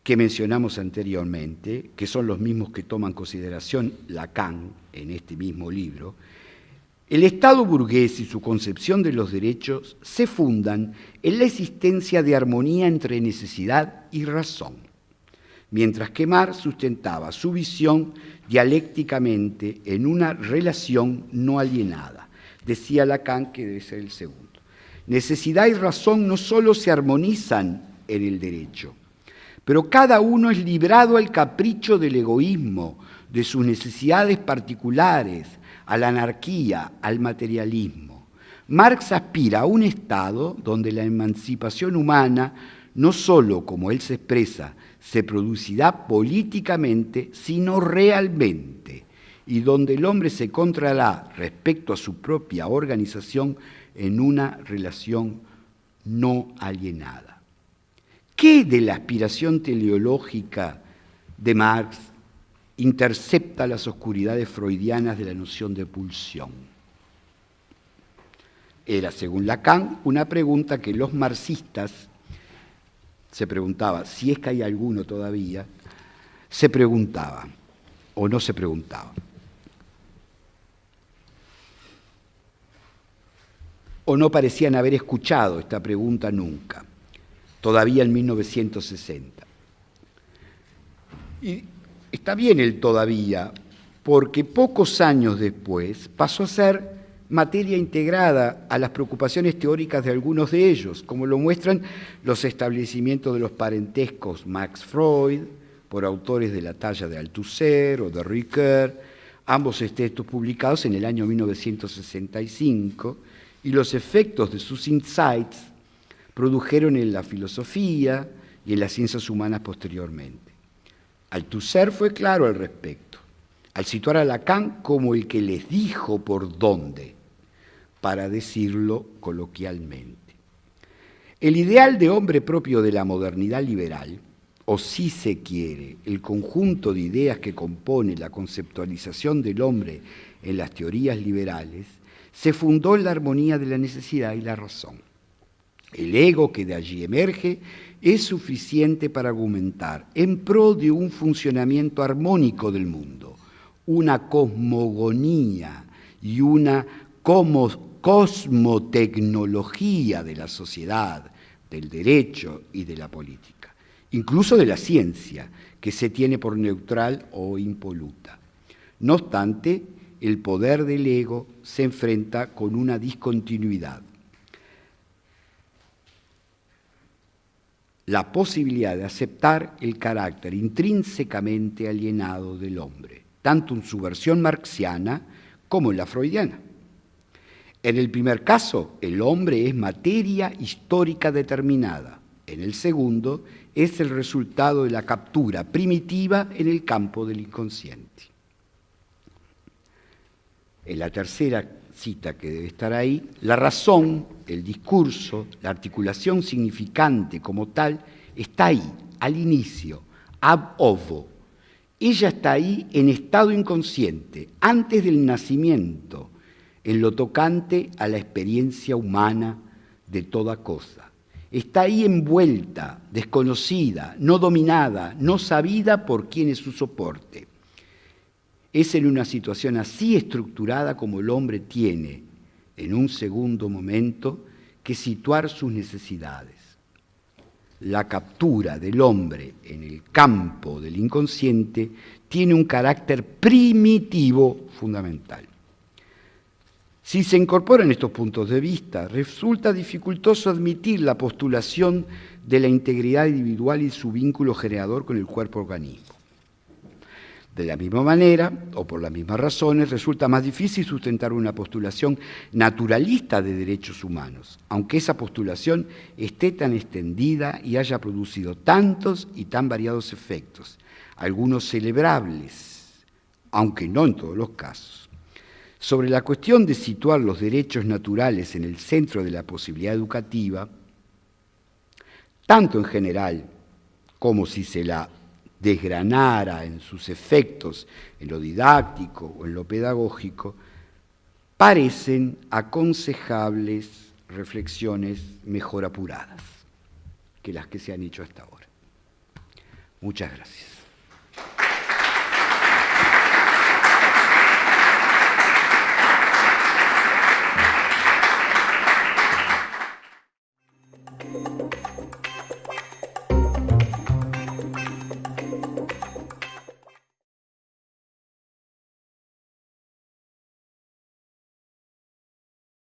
que mencionamos anteriormente, que son los mismos que toma en consideración Lacan en este mismo libro, el Estado burgués y su concepción de los derechos se fundan en la existencia de armonía entre necesidad y razón mientras que Marx sustentaba su visión dialécticamente en una relación no alienada. Decía Lacan que debe ser el segundo. Necesidad y razón no solo se armonizan en el derecho, pero cada uno es librado al capricho del egoísmo, de sus necesidades particulares, a la anarquía, al materialismo. Marx aspira a un Estado donde la emancipación humana no solo, como él se expresa, se producirá políticamente, sino realmente, y donde el hombre se encontrará respecto a su propia organización en una relación no alienada. ¿Qué de la aspiración teleológica de Marx intercepta las oscuridades freudianas de la noción de pulsión? Era, según Lacan, una pregunta que los marxistas se preguntaba, si es que hay alguno todavía, se preguntaba o no se preguntaba. O no parecían haber escuchado esta pregunta nunca, todavía en 1960. Y está bien el todavía, porque pocos años después pasó a ser materia integrada a las preocupaciones teóricas de algunos de ellos, como lo muestran los establecimientos de los parentescos Max Freud, por autores de la talla de Althusser o de Ricoeur, ambos textos publicados en el año 1965, y los efectos de sus insights produjeron en la filosofía y en las ciencias humanas posteriormente. Althusser fue claro al respecto, al situar a Lacan como el que les dijo por dónde, para decirlo coloquialmente. El ideal de hombre propio de la modernidad liberal, o si se quiere, el conjunto de ideas que compone la conceptualización del hombre en las teorías liberales, se fundó en la armonía de la necesidad y la razón. El ego que de allí emerge es suficiente para argumentar en pro de un funcionamiento armónico del mundo, una cosmogonía y una cosmotecnología de la sociedad, del derecho y de la política, incluso de la ciencia, que se tiene por neutral o impoluta. No obstante, el poder del ego se enfrenta con una discontinuidad. La posibilidad de aceptar el carácter intrínsecamente alienado del hombre, tanto en su versión marxiana como en la freudiana. En el primer caso, el hombre es materia histórica determinada. En el segundo, es el resultado de la captura primitiva en el campo del inconsciente. En la tercera cita que debe estar ahí, la razón, el discurso, la articulación significante como tal, está ahí, al inicio, ab ovo. Ella está ahí en estado inconsciente, antes del nacimiento, en lo tocante a la experiencia humana de toda cosa. Está ahí envuelta, desconocida, no dominada, no sabida por quien es su soporte. Es en una situación así estructurada como el hombre tiene, en un segundo momento, que situar sus necesidades. La captura del hombre en el campo del inconsciente tiene un carácter primitivo fundamental. Si se incorporan estos puntos de vista, resulta dificultoso admitir la postulación de la integridad individual y su vínculo generador con el cuerpo organismo. De la misma manera, o por las mismas razones, resulta más difícil sustentar una postulación naturalista de derechos humanos, aunque esa postulación esté tan extendida y haya producido tantos y tan variados efectos, algunos celebrables, aunque no en todos los casos. Sobre la cuestión de situar los derechos naturales en el centro de la posibilidad educativa, tanto en general como si se la desgranara en sus efectos en lo didáctico o en lo pedagógico, parecen aconsejables reflexiones mejor apuradas que las que se han hecho hasta ahora. Muchas gracias.